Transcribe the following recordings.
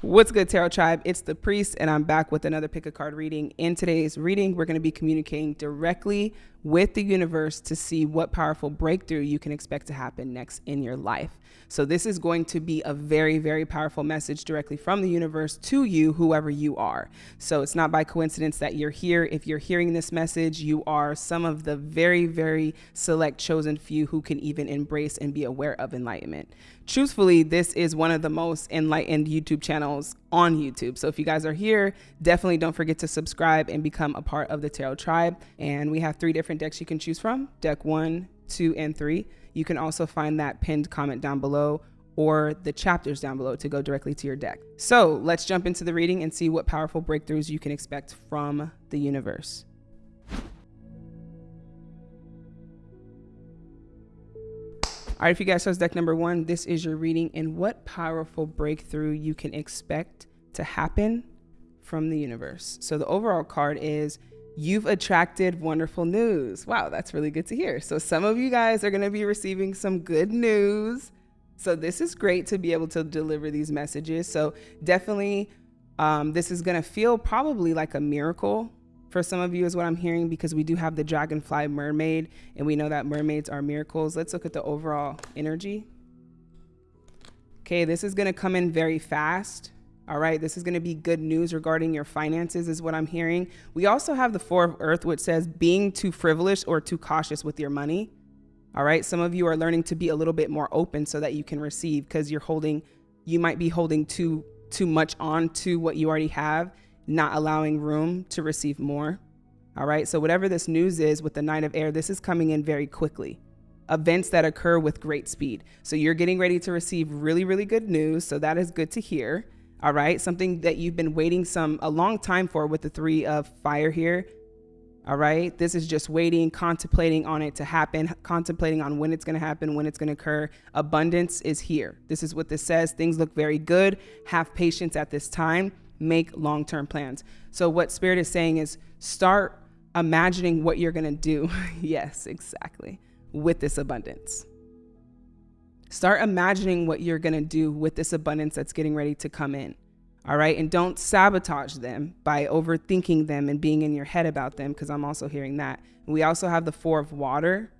What's good, Tarot Tribe? It's the Priest, and I'm back with another pick a card reading. In today's reading, we're going to be communicating directly with the universe to see what powerful breakthrough you can expect to happen next in your life. So, this is going to be a very, very powerful message directly from the universe to you, whoever you are. So, it's not by coincidence that you're here. If you're hearing this message, you are some of the very, very select chosen few who can even embrace and be aware of enlightenment truthfully, this is one of the most enlightened YouTube channels on YouTube. So if you guys are here, definitely don't forget to subscribe and become a part of the Tarot Tribe. And we have three different decks you can choose from deck one, two, and three. You can also find that pinned comment down below or the chapters down below to go directly to your deck. So let's jump into the reading and see what powerful breakthroughs you can expect from the universe. All right, if you guys chose deck number one, this is your reading and what powerful breakthrough you can expect to happen from the universe. So the overall card is you've attracted wonderful news. Wow, that's really good to hear. So some of you guys are going to be receiving some good news. So this is great to be able to deliver these messages. So definitely um, this is going to feel probably like a miracle for some of you is what I'm hearing because we do have the dragonfly mermaid and we know that mermaids are miracles. Let's look at the overall energy. Okay, this is going to come in very fast. All right, this is going to be good news regarding your finances, is what I'm hearing. We also have the Four of Earth, which says being too frivolous or too cautious with your money. All right, some of you are learning to be a little bit more open so that you can receive because you're holding, you might be holding too too much on to what you already have not allowing room to receive more. All right. So, whatever this news is with the Knight of Air, this is coming in very quickly. Events that occur with great speed. So, you're getting ready to receive really, really good news. So, that is good to hear. All right. Something that you've been waiting some a long time for with the three of fire here. All right. This is just waiting, contemplating on it to happen, contemplating on when it's going to happen, when it's going to occur. Abundance is here. This is what this says. Things look very good. Have patience at this time make long term plans. So, what Spirit is saying is start imagining what you're going to do. yes, exactly. With this abundance. Start imagining what you're going to do with this abundance that's getting ready to come in. All right. And don't sabotage them by overthinking them and being in your head about them, because I'm also hearing that. We also have the four of water,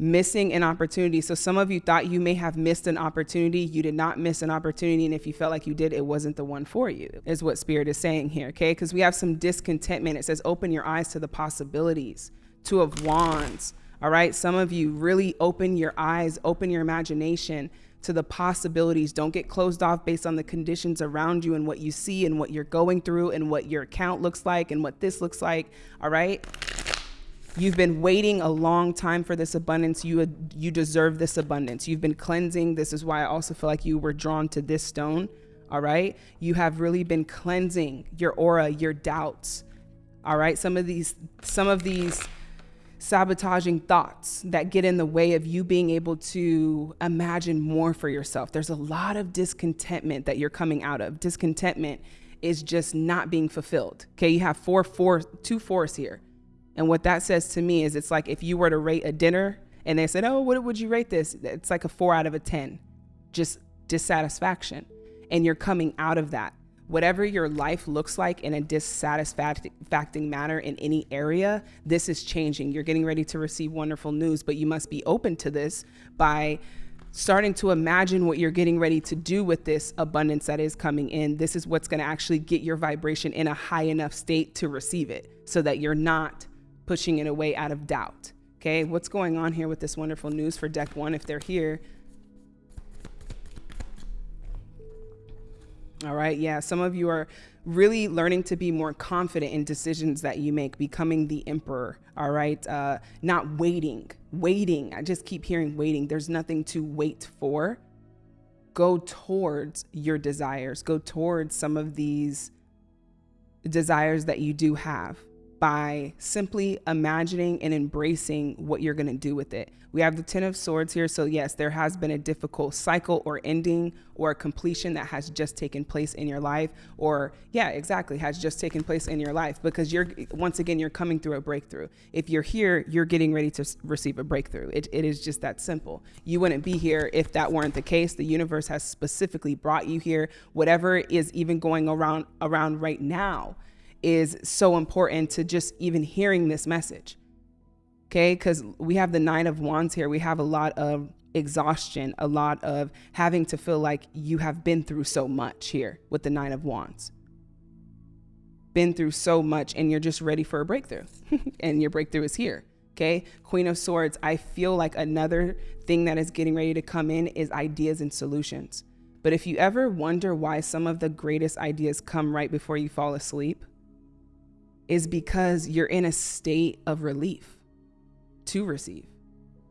missing an opportunity. So some of you thought you may have missed an opportunity. You did not miss an opportunity. And if you felt like you did, it wasn't the one for you, is what Spirit is saying here. Okay. Because we have some discontentment. It says, open your eyes to the possibilities. Two of Wands. All right. Some of you really open your eyes, open your imagination to the possibilities. Don't get closed off based on the conditions around you and what you see and what you're going through and what your account looks like and what this looks like. All right. You've been waiting a long time for this abundance. You you deserve this abundance. You've been cleansing. This is why I also feel like you were drawn to this stone. All right? You have really been cleansing your aura, your doubts. All right? Some of these some of these sabotaging thoughts that get in the way of you being able to imagine more for yourself. There's a lot of discontentment that you're coming out of. Discontentment is just not being fulfilled. Okay, you have four, four, two fours here. And what that says to me is it's like if you were to rate a dinner and they said, Oh, what would you rate this? It's like a four out of a 10, just dissatisfaction. And you're coming out of that. Whatever your life looks like in a dissatisfacting manner in any area, this is changing. You're getting ready to receive wonderful news, but you must be open to this by starting to imagine what you're getting ready to do with this abundance that is coming in. This is what's going to actually get your vibration in a high enough state to receive it so that you're not pushing it away out of doubt. Okay, what's going on here with this wonderful news for deck one if they're here? All right, yeah, some of you are really learning to be more confident in decisions that you make, becoming the emperor. All right, uh, not waiting, waiting. I just keep hearing waiting. There's nothing to wait for. Go towards your desires, go towards some of these desires that you do have by simply imagining and embracing what you're going to do with it. We have the Ten of Swords here. So, yes, there has been a difficult cycle or ending or completion that has just taken place in your life. Or, yeah, exactly, has just taken place in your life because you're, once again, you're coming through a breakthrough. If you're here, you're getting ready to receive a breakthrough. It, it is just that simple. You wouldn't be here if that weren't the case. The universe has specifically brought you here. Whatever is even going around, around right now is so important to just even hearing this message. Okay, because we have the Nine of Wands here. We have a lot of exhaustion, a lot of having to feel like you have been through so much here with the Nine of Wands. Been through so much, and you're just ready for a breakthrough, and your breakthrough is here. Okay, Queen of Swords. I feel like another thing that is getting ready to come in is ideas and solutions. But if you ever wonder why some of the greatest ideas come right before you fall asleep, is because you're in a state of relief to receive.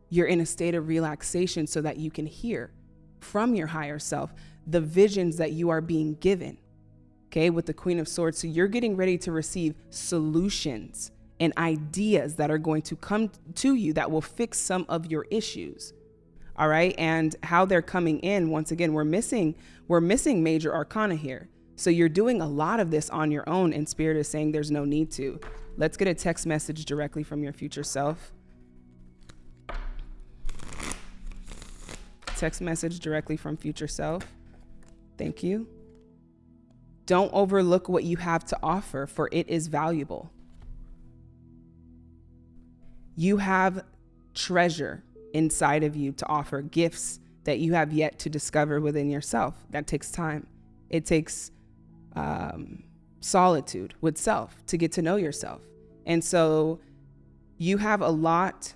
You're in a state of relaxation so that you can hear from your higher self the visions that you are being given. Okay, with the Queen of Swords. So you're getting ready to receive solutions and ideas that are going to come to you that will fix some of your issues. All right. And how they're coming in, once again, we're missing, we're missing major arcana here. So you're doing a lot of this on your own, and Spirit is saying there's no need to. Let's get a text message directly from your future self. Text message directly from future self. Thank you. Don't overlook what you have to offer, for it is valuable. You have treasure inside of you to offer, gifts that you have yet to discover within yourself. That takes time. It takes um, solitude with self to get to know yourself. And so you have a lot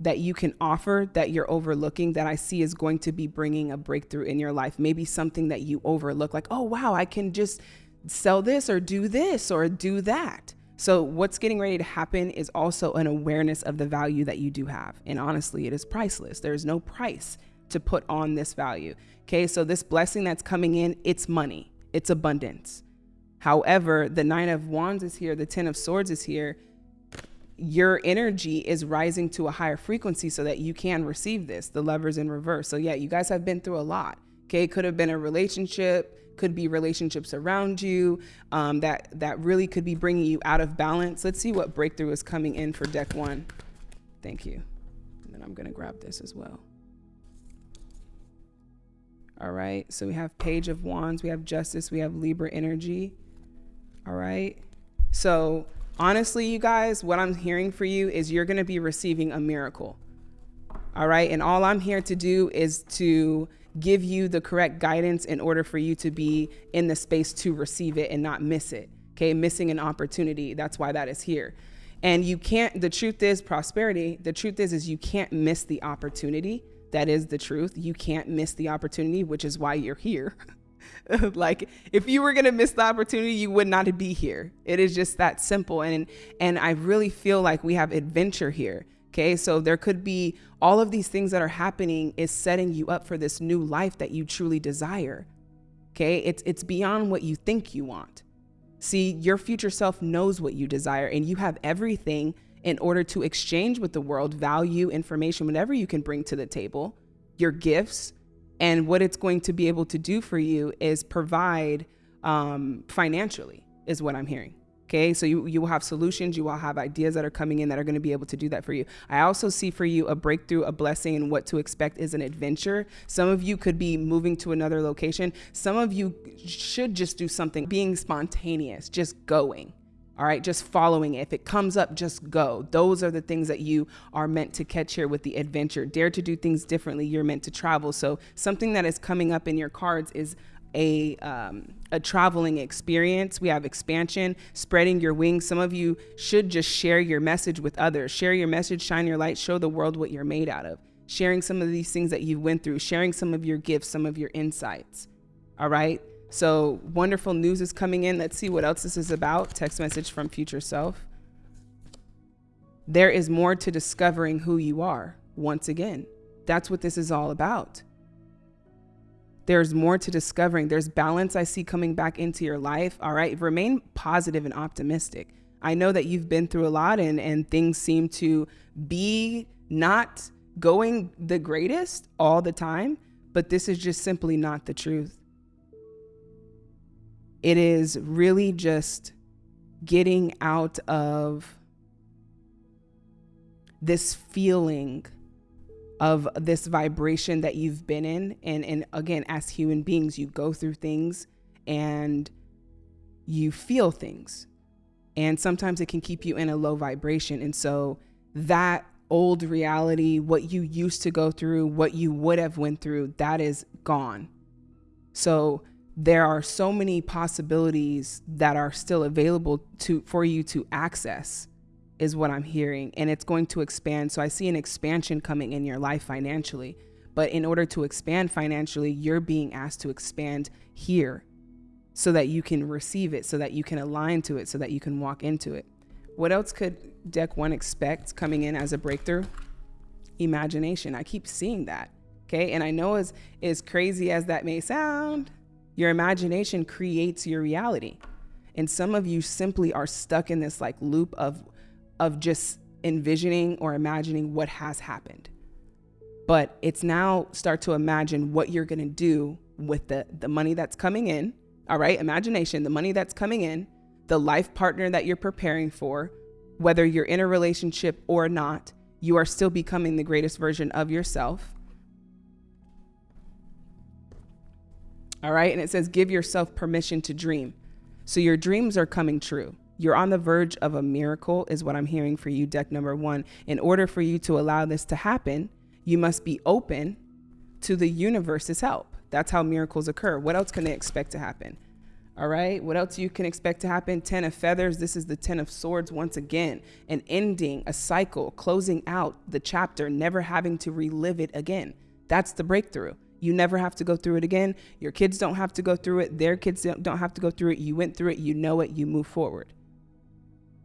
that you can offer that you're overlooking that I see is going to be bringing a breakthrough in your life. Maybe something that you overlook, like, oh, wow, I can just sell this or do this or do that. So, what's getting ready to happen is also an awareness of the value that you do have. And honestly, it is priceless. There's no price to put on this value. Okay, so this blessing that's coming in, it's money it's abundance. However, the Nine of Wands is here, the Ten of Swords is here. Your energy is rising to a higher frequency so that you can receive this. The lovers in reverse. So, yeah, you guys have been through a lot. Okay, it could have been a relationship, could be relationships around you um, that that really could be bringing you out of balance. Let's see what breakthrough is coming in for deck one. Thank you. And then I'm gonna grab this as well. All right. So we have Page of Wands, we have Justice, we have Libra energy. All right. So honestly, you guys, what I'm hearing for you is you're going to be receiving a miracle. All right. And all I'm here to do is to give you the correct guidance in order for you to be in the space to receive it and not miss it. Okay. Missing an opportunity. That's why that is here. And you can't, the truth is prosperity. The truth is, is you can't miss the opportunity that is the truth. You can't miss the opportunity, which is why you're here. like if you were going to miss the opportunity, you would not be here. It is just that simple. And and I really feel like we have adventure here. Okay? So there could be all of these things that are happening is setting you up for this new life that you truly desire. Okay? It's it's beyond what you think you want. See, your future self knows what you desire and you have everything in order to exchange with the world value, information, whatever you can bring to the table, your gifts. And what it's going to be able to do for you is provide um, financially, is what I'm hearing. Okay, so you, you will have solutions, you will have ideas that are coming in that are going to be able to do that for you. I also see for you a breakthrough, a blessing, and what to expect is an adventure. Some of you could be moving to another location. Some of you should just do something, being spontaneous, just going. All right, just following it. If it comes up, just go. Those are the things that you are meant to catch here with the adventure. Dare to do things differently. You're meant to travel. So something that is coming up in your cards is a um, a traveling experience. We have expansion, spreading your wings. Some of you should just share your message with others. Share your message, shine your light, show the world what you're made out of. Sharing some of these things that you went through, sharing some of your gifts, some of your insights. All right. So wonderful news is coming in. Let's see what else this is about. Text message from future self. There is more to discovering who you are. Once again, that's what this is all about. There's more to discovering. There's balance I see coming back into your life. All right. Remain positive and optimistic. I know that you've been through a lot and, and things seem to be not going the greatest all the time, but this is just simply not the truth. It is really just getting out of this feeling of this vibration that you've been in. And and again as human beings you go through things and you feel things. And sometimes it can keep you in a low vibration. And so that old reality what you used to go through what you would have went through that is gone. So there are so many possibilities that are still available to for you to access is what I'm hearing and it's going to expand. So I see an expansion coming in your life financially but in order to expand financially you're being asked to expand here so that you can receive it so that you can align to it so that you can walk into it. What else could deck 1 expect coming in as a breakthrough? Imagination. I keep seeing that okay? And I know as as crazy as that may sound your imagination creates your reality. And some of you simply are stuck in this like loop of of just envisioning or imagining what has happened. But it's now start to imagine what you're going to do with the the money that's coming in. All right? Imagination, the money that's coming in, the life partner that you're preparing for, whether you're in a relationship or not, you are still becoming the greatest version of yourself All right. And it says, give yourself permission to dream. So your dreams are coming true. You're on the verge of a miracle, is what I'm hearing for you, deck number one. In order for you to allow this to happen, you must be open to the universe's help. That's how miracles occur. What else can they expect to happen? All right. What else you can expect to happen? 10 of feathers. This is the 10 of swords once again. An ending, a cycle, closing out the chapter, never having to relive it again. That's the breakthrough. You never have to go through it again. Your kids don't have to go through it. Their kids don't have to go through it. You went through it. You know it. You move forward.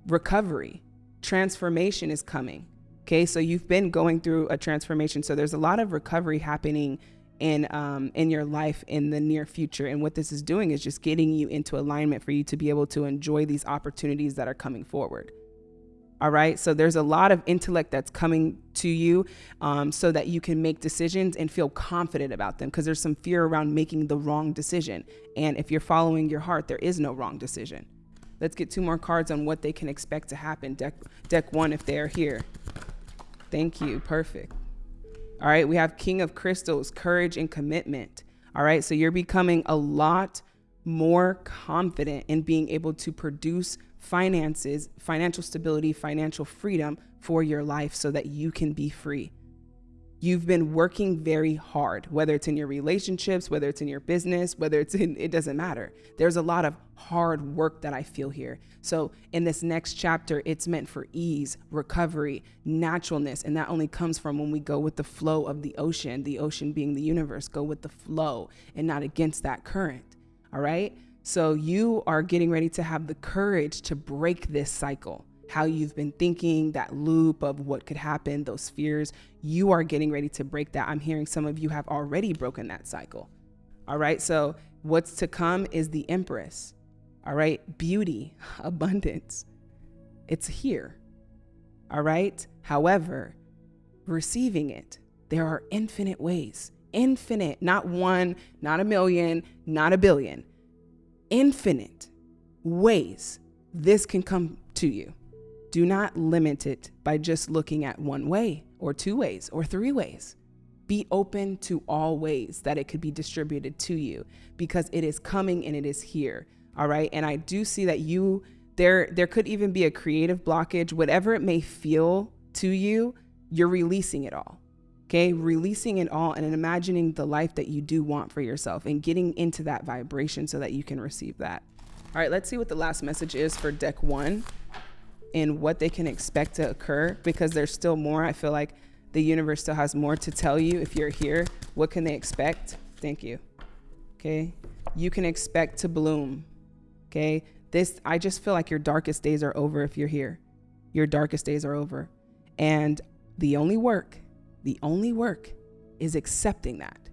Recovery, transformation is coming. Okay, so you've been going through a transformation. So there's a lot of recovery happening in um, in your life in the near future. And what this is doing is just getting you into alignment for you to be able to enjoy these opportunities that are coming forward. All right. So there's a lot of intellect that's coming to you um, so that you can make decisions and feel confident about them because there's some fear around making the wrong decision. And if you're following your heart, there is no wrong decision. Let's get two more cards on what they can expect to happen. Deck, deck one, if they are here. Thank you. Perfect. All right. We have King of Crystals, courage and commitment. All right. So you're becoming a lot more confident in being able to produce finances, financial stability, financial freedom for your life so that you can be free. You've been working very hard, whether it's in your relationships, whether it's in your business, whether it's in, it doesn't matter. There's a lot of hard work that I feel here. So, in this next chapter, it's meant for ease, recovery, naturalness. And that only comes from when we go with the flow of the ocean, the ocean being the universe, go with the flow and not against that current. All right. So you are getting ready to have the courage to break this cycle. How you've been thinking, that loop of what could happen, those fears, you are getting ready to break that. I'm hearing some of you have already broken that cycle. All right. So what's to come is the Empress. All right. Beauty, abundance. It's here. All right. However, receiving it, there are infinite ways. Infinite, not one, not a million, not a billion infinite ways this can come to you. Do not limit it by just looking at one way or two ways or three ways. Be open to all ways that it could be distributed to you because it is coming and it is here. All right. And I do see that you there there could even be a creative blockage, whatever it may feel to you, you're releasing it all. Okay, releasing it all and imagining the life that you do want for yourself and getting into that vibration so that you can receive that. All right, let's see what the last message is for deck one and what they can expect to occur because there's still more. I feel like the universe still has more to tell you if you're here. What can they expect? Thank you. Okay, you can expect to bloom. Okay, this, I just feel like your darkest days are over if you're here. Your darkest days are over. And the only work the only work is accepting that.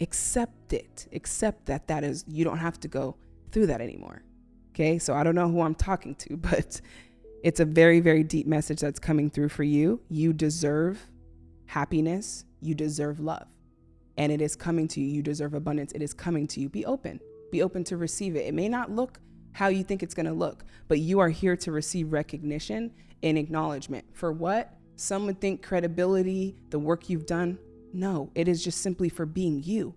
Accept it. Accept that that is, you don't have to go through that anymore. Okay, so I don't know who I'm talking to, but it's a very, very deep message that's coming through for you. You deserve happiness, you deserve love, and it is coming to you. You deserve abundance, it is coming to you. Be open, be open to receive it. It may not look how you think it's gonna look, but you are here to receive recognition and acknowledgement. For what? Some would think credibility, the work you've done. No, it is just simply for being you.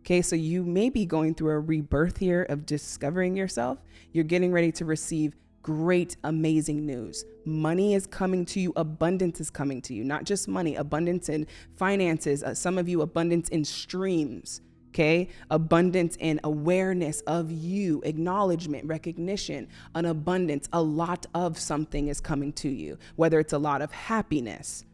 Okay, so you may be going through a rebirth here of discovering yourself. You're getting ready to receive great, amazing news. Money is coming to you, abundance is coming to you, not just money, abundance in finances. Uh, some of you, abundance in streams. Okay, abundance in awareness of you, acknowledgement, recognition, an abundance, a lot of something is coming to you, whether it's a lot of happiness,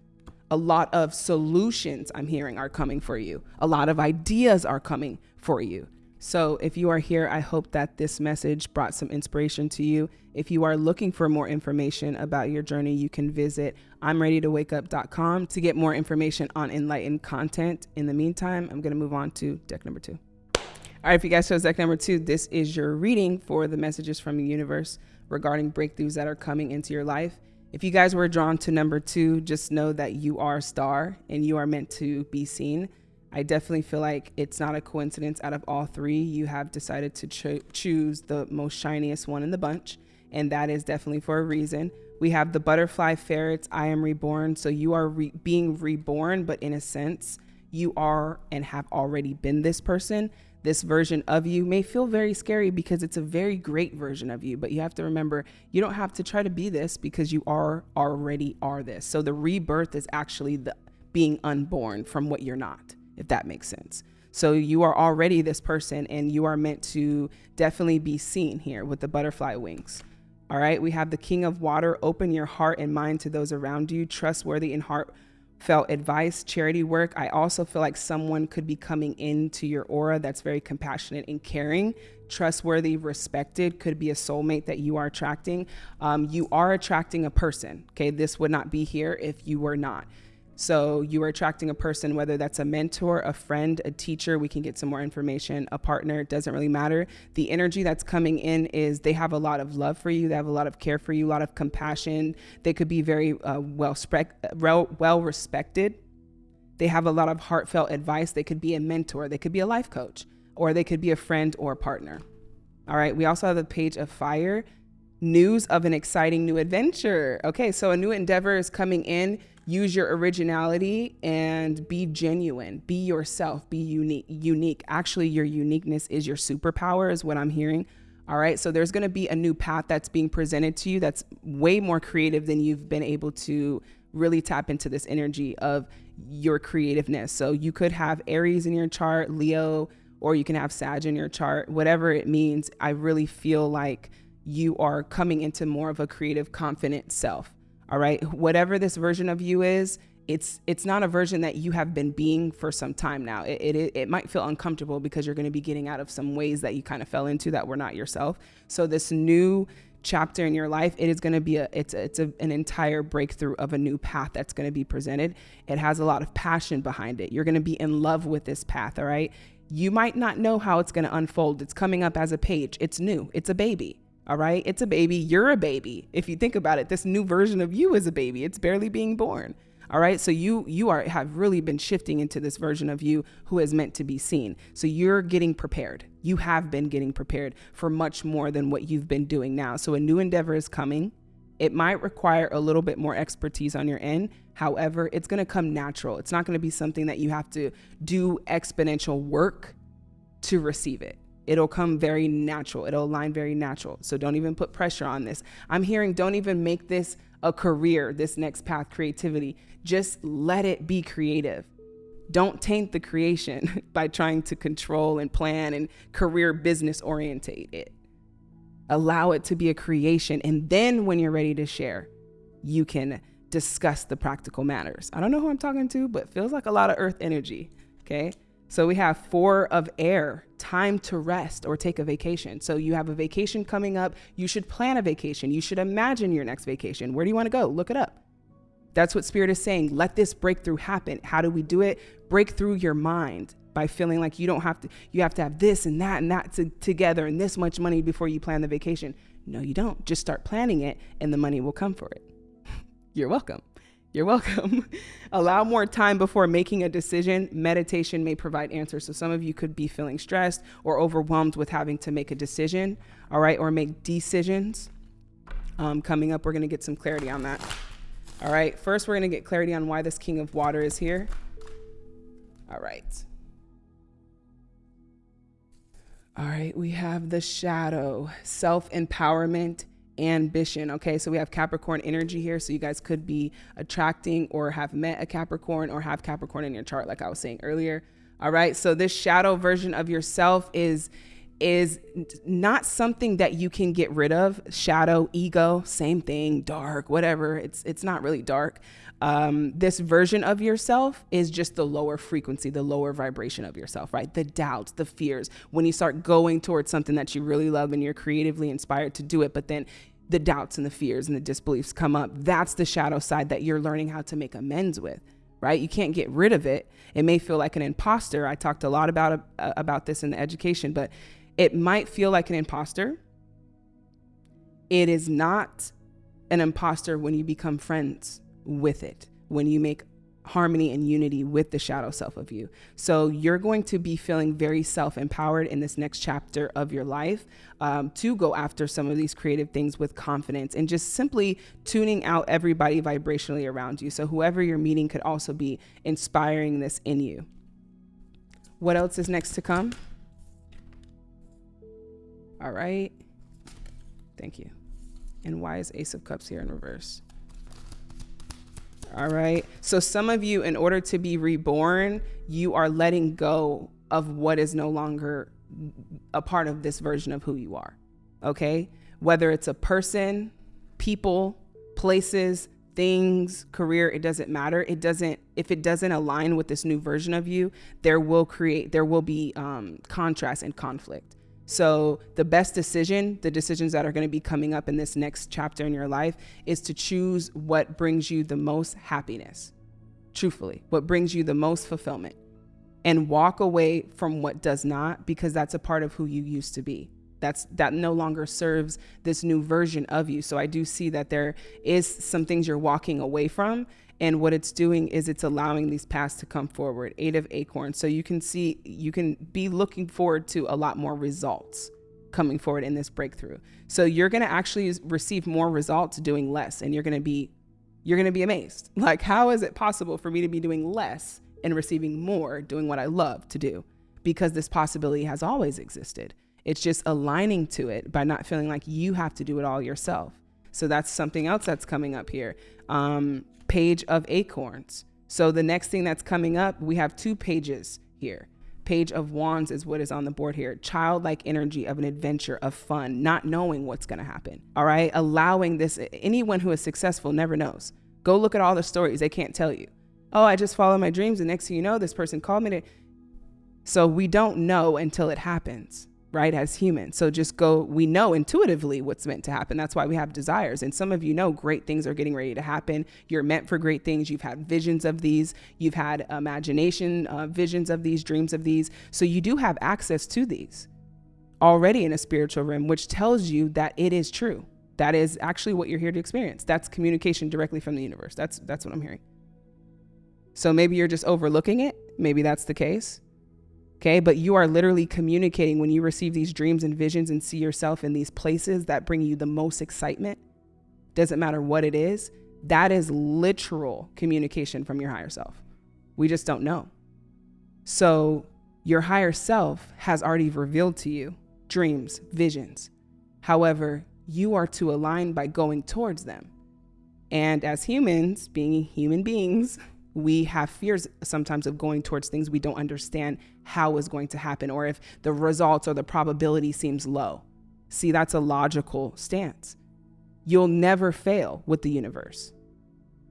a lot of solutions I'm hearing are coming for you. A lot of ideas are coming for you. So, if you are here, I hope that this message brought some inspiration to you. If you are looking for more information about your journey, you can visit I'mReadyToWakeUp.com to get more information on enlightened content. In the meantime, I'm going to move on to deck number two. All right, if you guys chose deck number two, this is your reading for the messages from the universe regarding breakthroughs that are coming into your life. If you guys were drawn to number two, just know that you are a star and you are meant to be seen. I definitely feel like it's not a coincidence. Out of all three, you have decided to cho- choose the most shiniest one in the bunch, and that is definitely for a reason. We have the butterfly ferrets, I am reborn. So you are re- being reborn, but in a sense, you are and have already been this person this version of you may feel very scary because it's a very great version of you but you have to remember you don't have to try to be this because you are already are this so the rebirth is actually the being unborn from what you're not if that makes sense so you are already this person and you are meant to definitely be seen here with the butterfly wings all right we have the king of water open your heart and mind to those around you trustworthy and heart felt advice, charity work. I also feel like someone could be coming into your aura that's very compassionate and caring, trustworthy, respected, could be a soulmate that you are attracting. Um, you are attracting a person. Okay, this would not be here if you were not. So you are attracting a person, whether that's a mentor, a friend, a teacher, we can get some more information, a partner, it doesn't really matter. The energy that's coming in is they have a lot of love for you, they have a lot of care for you, a lot of compassion. They could be very uh, well, well respected. They have a lot of heartfelt advice. They could be a mentor, they could be a life coach, or they could be a friend or a partner. All right, we also have the page of fire news of an exciting new adventure. Okay, so a new endeavor is coming in. Use your originality and be genuine. Be yourself. Be unique unique. Actually your uniqueness is your superpower is what i'm hearing. All right so there's going to be a new path that's being presented to you that's way more creative than you've been able to really tap into this energy of your creativeness. So you could have aries in your chart leo or you can have sag in your chart. Whatever it means i really feel like you are coming into more of a creative confident self all right. Whatever this version of you is, it's it's not a version that you have been being for some time now. It, it, it might feel uncomfortable because you're going to be getting out of some ways that you kind of fell into that were not yourself. So this new chapter in your life, it is going to be a it's it's a, an entire breakthrough of a new path that's going to be presented. It has a lot of passion behind it. You're going to be in love with this path, all right? You might not know how it's going to unfold. It's coming up as a page. It's new. It's a baby. All right. It's a baby. You're a baby. If you think about it, this new version of you is a baby. It's barely being born. All right. So you you are have really been shifting into this version of you who is meant to be seen. So you're getting prepared. You have been getting prepared for much more than what you've been doing now. So a new endeavor is coming. It might require a little bit more expertise on your end. However, it's going to come natural. It's not going to be something that you have to do exponential work to receive it it'll come very natural. It'll align very natural. So don't even put pressure on this. I'm hearing don't even make this a career, this next path, creativity. Just let it be creative. Don't taint the creation by trying to control and plan and career business orientate it. Allow it to be a creation. And then when you're ready to share, you can discuss the practical matters. I don't know who I'm talking to, but feels like a lot of earth energy. Okay. So we have four of air, time to rest or take a vacation. So you have a vacation coming up. You should plan a vacation. You should imagine your next vacation. Where do you want to go? Look it up. That's what Spirit is saying. Let this breakthrough happen. How do we do it? Break through your mind. by feeling like you don't have to you have to have this and that and that to, together and this much money before you plan the vacation. No, you don't. Just start planning it and the money will come for it. You're welcome. You're welcome. Allow more time before making a decision. Meditation may provide answers. So, some of you could be feeling stressed or overwhelmed with having to make a decision, all right, or make decisions. Um, coming up, we're going to get some clarity on that. All right, first, we're going to get clarity on why this king of water is here. All right. All right, we have the shadow, self empowerment, ambition. Okay, so we have Capricorn energy here. So you guys could be attracting or have met a Capricorn or have Capricorn in your chart, like I was saying earlier. All right, so this shadow version of yourself is is not something that you can get rid of. Shadow, ego, same thing, dark, whatever. It's it's not really dark. Um, this version of yourself is just the lower frequency, the lower vibration of yourself, right? The doubts, the fears. When you start going towards something that you really love and you're creatively inspired to do it, but then the doubts and the fears and the disbeliefs come up, that's the shadow side that you're learning how to make amends with right? You can't get rid of it. It may feel like an imposter. I talked a lot about uh, about this in the education, but it might feel like an imposter. It is not an imposter when you become friends with it, when you make harmony and unity with the shadow self of you. So you're going to be feeling very self empowered in this next chapter of your life um, to go after some of these creative things with confidence and just simply tuning out everybody vibrationally around you. So whoever you're meeting could also be inspiring this in you. What else is next to come? All right. Thank you. And why is Ace of Cups here in reverse? All right. So, some of you, in order to be reborn, you are letting go of what is no longer a part of this version of who you are. Okay. Whether it's a person, people, places, things, career, it doesn't matter. It doesn't, if it doesn't align with this new version of you, there will create, there will be um, contrast and conflict. So, the best decision, the decisions that are going to be coming up in this next chapter in your life, is to choose what brings you the most happiness, truthfully, what brings you the most fulfillment, and walk away from what does not, because that's a part of who you used to be. That's that no longer serves this new version of you. So I do see that there is some things you're walking away from and what it's doing is it's allowing these paths to come forward. Eight of acorns. So you can see, you can be looking forward to a lot more results coming forward in this breakthrough. So you're going to actually receive more results doing less and you're going to be you're going to be amazed. Like how is it possible for me to be doing less and receiving more doing what I love to do? Because this possibility has always existed. It's just aligning to it by not feeling like you have to do it all yourself. So that's something else that's coming up here. Um, page of acorns. So the next thing that's coming up, we have two pages here. Page of wands is what is on the board here. Childlike energy of an adventure of fun, not knowing what's going to happen. All right. Allowing this, anyone who is successful never knows. Go look at all the stories. They can't tell you. Oh, I just follow my dreams. And next thing you know, this person called me to. So we don't know until it happens right as humans so just go we know intuitively what's meant to happen. That's why we have desires. And some of you know great things are getting ready to happen. You're meant for great things. You've had visions of these. You've had imagination uh, visions of these dreams of these. So you do have access to these already in a spiritual realm which tells you that it is true. That is actually what you're here to experience. That's communication directly from the universe. That's that's what i'm hearing. So maybe you're just overlooking it. Maybe that's the case Okay. But you are literally communicating when you receive these dreams and visions and see yourself in these places that bring you the most excitement. Doesn't matter what it is. That is literal communication from your higher self. We just don't know. So your higher self has already revealed to you dreams, visions. However, you are to align by going towards them. And as humans, being human beings, we have fears sometimes of going towards things we don't understand how is going to happen or if the results or the probability seems low. See, that's a logical stance. You'll never fail with the universe.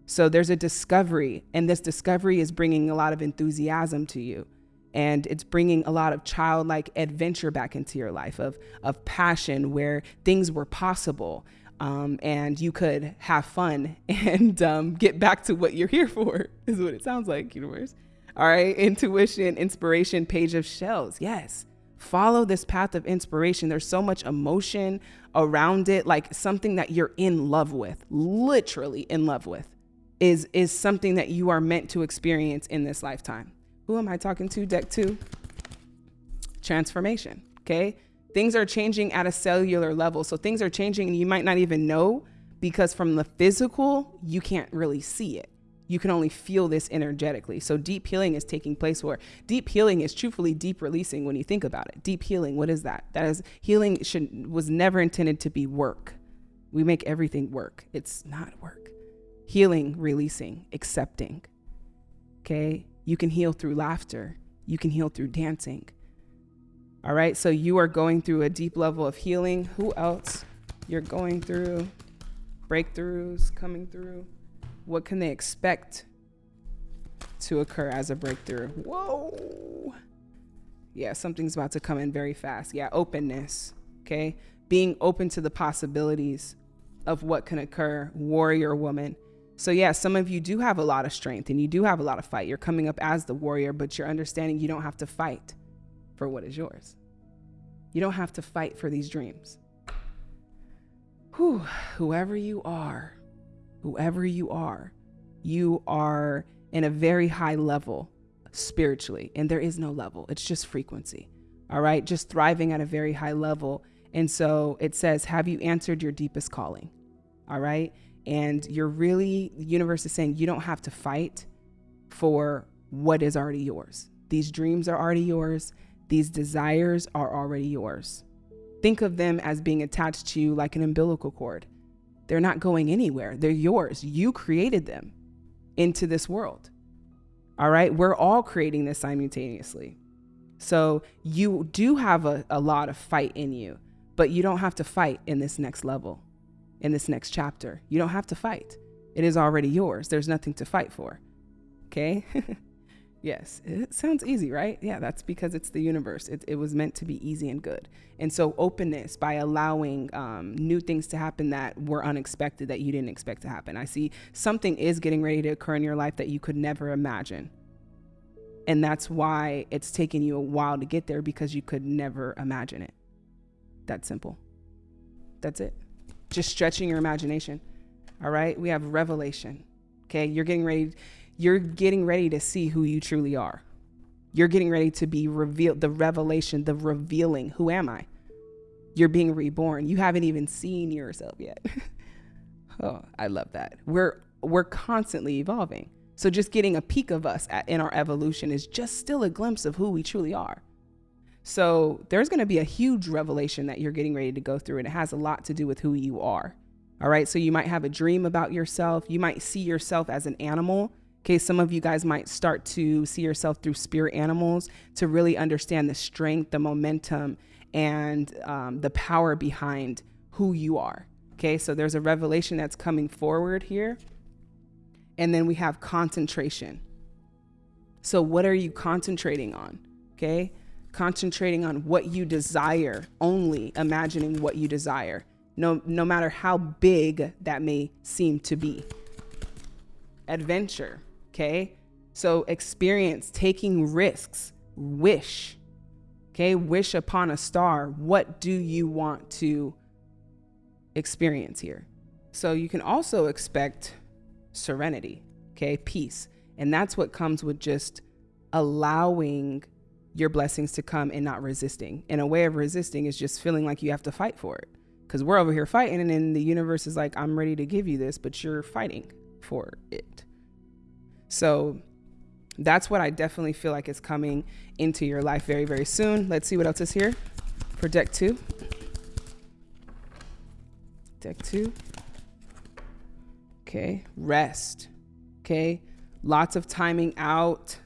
So there's a discovery, and this discovery is bringing a lot of enthusiasm to you. And it's bringing a lot of childlike adventure back into your life of, of passion where things were possible um, and you could have fun and um, get back to what you're here for, is what it sounds like, universe. All right. Intuition, inspiration, page of shells. Yes. Follow this path of inspiration. There's so much emotion around it, like something that you're in love with, literally in love with, is, is something that you are meant to experience in this lifetime. Who am I talking to? Deck two. Transformation. Okay. Things are changing at a cellular level. So things are changing and you might not even know because from the physical, you can't really see it. You can only feel this energetically. So deep healing is taking place where deep healing is truthfully deep releasing when you think about it. Deep healing, what is that? That is healing should was never intended to be work. We make everything work. It's not work. Healing, releasing, accepting. Okay? You can heal through laughter. You can heal through dancing. All right? So you are going through a deep level of healing. Who else? You're going through breakthroughs coming through. What can they expect to occur as a breakthrough? Whoa. Yeah, something's about to come in very fast. Yeah, openness. Okay. Being open to the possibilities of what can occur, warrior woman. So, yeah, some of you do have a lot of strength and you do have a lot of fight. You're coming up as the warrior, but you're understanding you don't have to fight for what is yours. You don't have to fight for these dreams. Whew, whoever you are, whoever you are, you are in a very high level spiritually, and there is no level, it's just frequency. All right, just thriving at a very high level. And so it says, Have you answered your deepest calling? All right. And you're really, the universe is saying you don't have to fight for what is already yours. These dreams are already yours, these desires are already yours. Think of them as being attached to you like an umbilical cord. They're not going anywhere. They're yours. You created them into this world. All right. We're all creating this simultaneously. So you do have a, a lot of fight in you, but you don't have to fight in this next level, in this next chapter. You don't have to fight. It is already yours. There's nothing to fight for. Okay. Yes, it sounds easy, right? Yeah, that's because it's the universe. It, it was meant to be easy and good. And so, openness by allowing um, new things to happen that were unexpected, that you didn't expect to happen. I see something is getting ready to occur in your life that you could never imagine. And that's why it's taken you a while to get there because you could never imagine it. That's simple. That's it. Just stretching your imagination. All right. We have revelation. Okay. You're getting ready you're getting ready to see who you truly are. You're getting ready to be revealed, the revelation, the revealing. Who am I? You're being reborn. You haven't even seen yourself yet. oh, I love that. We're we're constantly evolving. So just getting a peek of us at, in our evolution is just still a glimpse of who we truly are. So there's going to be a huge revelation that you're getting ready to go through, and it has a lot to do with who you are. All right. So you might have a dream about yourself. You might see yourself as an animal Okay, some of you guys might start to see yourself through spirit animals to really understand the strength, the momentum, and um, the power behind who you are. Okay, so there's a revelation that's coming forward here. And then we have concentration. So, what are you concentrating on? Okay, concentrating on what you desire, only imagining what you desire, no, no matter how big that may seem to be. Adventure Okay. So experience taking risks, wish. Okay. Wish upon a star. What do you want to experience here? So you can also expect serenity. Okay. Peace. And that's what comes with just allowing your blessings to come and not resisting. And a way of resisting is just feeling like you have to fight for it. Because we're over here fighting, and then the universe is like, I'm ready to give you this, but you're fighting for it. So that's what I definitely feel like is coming into your life very, very soon. Let's see what else is here for deck two. Deck two. Okay, rest. Okay, lots of timing out,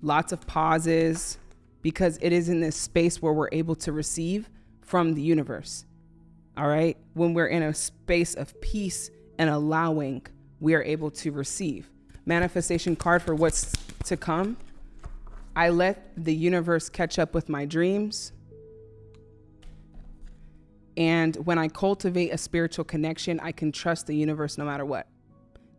lots of pauses, because it is in this space where we're able to receive from the universe. All right, when we're in a space of peace and allowing we are able to receive. Manifestation card for what's to come. I let the universe catch up with my dreams. And when I cultivate a spiritual connection, I can trust the universe no matter what.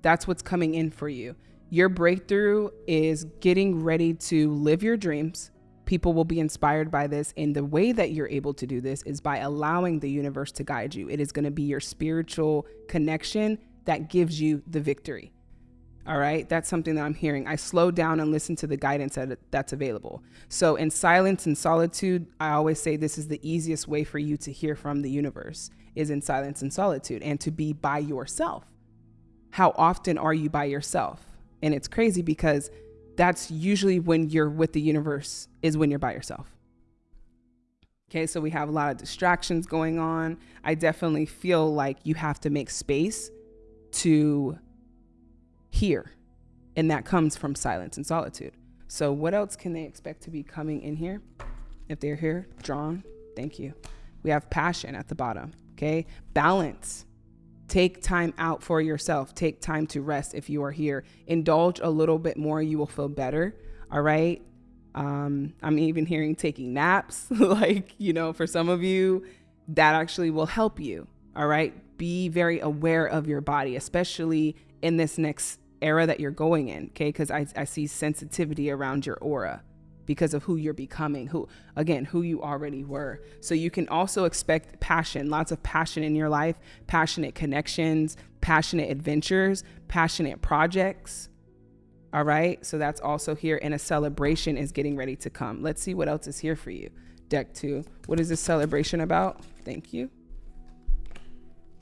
That's what's coming in for you. Your breakthrough is getting ready to live your dreams. People will be inspired by this. And the way that you're able to do this is by allowing the universe to guide you. It is going to be your spiritual connection that gives you the victory. All right, that's something that I'm hearing. I slow down and listen to the guidance that, that's available. So, in silence and solitude, I always say this is the easiest way for you to hear from the universe is in silence and solitude and to be by yourself. How often are you by yourself? And it's crazy because that's usually when you're with the universe, is when you're by yourself. Okay, so we have a lot of distractions going on. I definitely feel like you have to make space to hear, and that comes from silence and solitude. So, what else can they expect to be coming in here? If they're here, drawn, thank you. We have passion at the bottom, okay? Balance. Take time out for yourself. Take time to rest if you are here. Indulge a little bit more, you will feel better. All right. Um, I'm even hearing taking naps. like, you know, for some of you, that actually will help you. All right. Be very aware of your body, especially in this next era that you're going in. Okay. Because I, I see sensitivity around your aura because of who you're becoming, who, again, who you already were. So you can also expect passion, lots of passion in your life, passionate connections, passionate adventures, passionate projects. All right. So that's also here. And a celebration is getting ready to come. Let's see what else is here for you. Deck two. What is this celebration about? Thank you.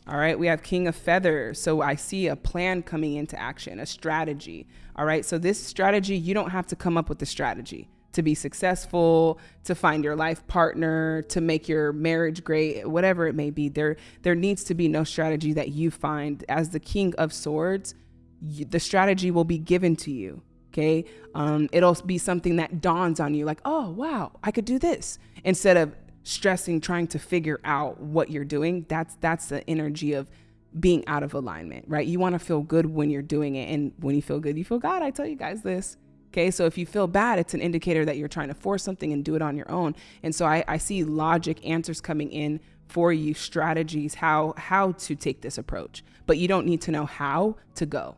All right, we have King of Feathers. So I see a plan coming into action, a strategy. All right, so this strategy, you don't have to come up with the strategy to be successful, to find your life partner, to make your marriage great, whatever it may be. There there needs to be no strategy that you find as the king of swords. You, the strategy will be given to you. Okay. Um, it'll be something that dawns on you like, oh, wow, I could do this instead of stressing, trying to figure out what you're doing. That's, that's the energy of being out of alignment, right? You want to feel good when you're doing it. And when you feel good, you feel God. I tell you guys this. Okay, so if you feel bad, it's an indicator that you're trying to force something and do it on your own. And so I, I see logic answers coming in for you, strategies, how how to take this approach. But you don't need to know how to go.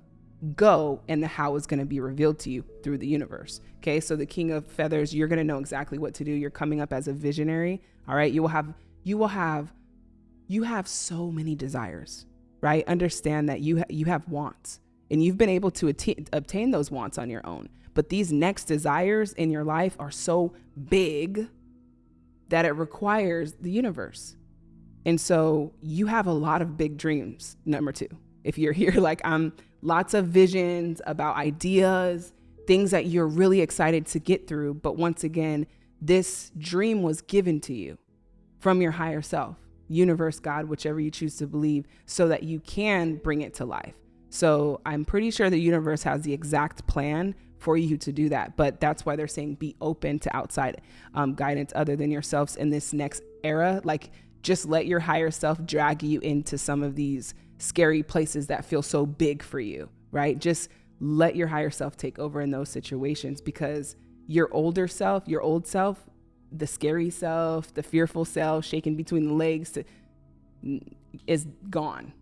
Go and the how is going to be revealed to you through the universe. Okay, so the king of feathers, you're going to know exactly what to do. You're coming up as a visionary. All right, you will have you will have you have so many desires, right? Understand that you ha- you have wants and you've been able to att- obtain those wants on your own. But these next desires in your life are so big that it requires the universe. And so you have a lot of big dreams, number two. If you're here, like I'm, lots of visions about ideas, things that you're really excited to get through. But once again, this dream was given to you from your higher self, universe, God, whichever you choose to believe, so that you can bring it to life. So I'm pretty sure the universe has the exact plan for you to do that. But that's why they're saying be open to outside um, guidance other than yourselves in this next era. Like, just let your higher self drag you into some of these scary places that feel so big for you, right? Just let your higher self take over in those situations because your older self, your old self, the scary self, the fearful self, shaking between the legs, to, is gone.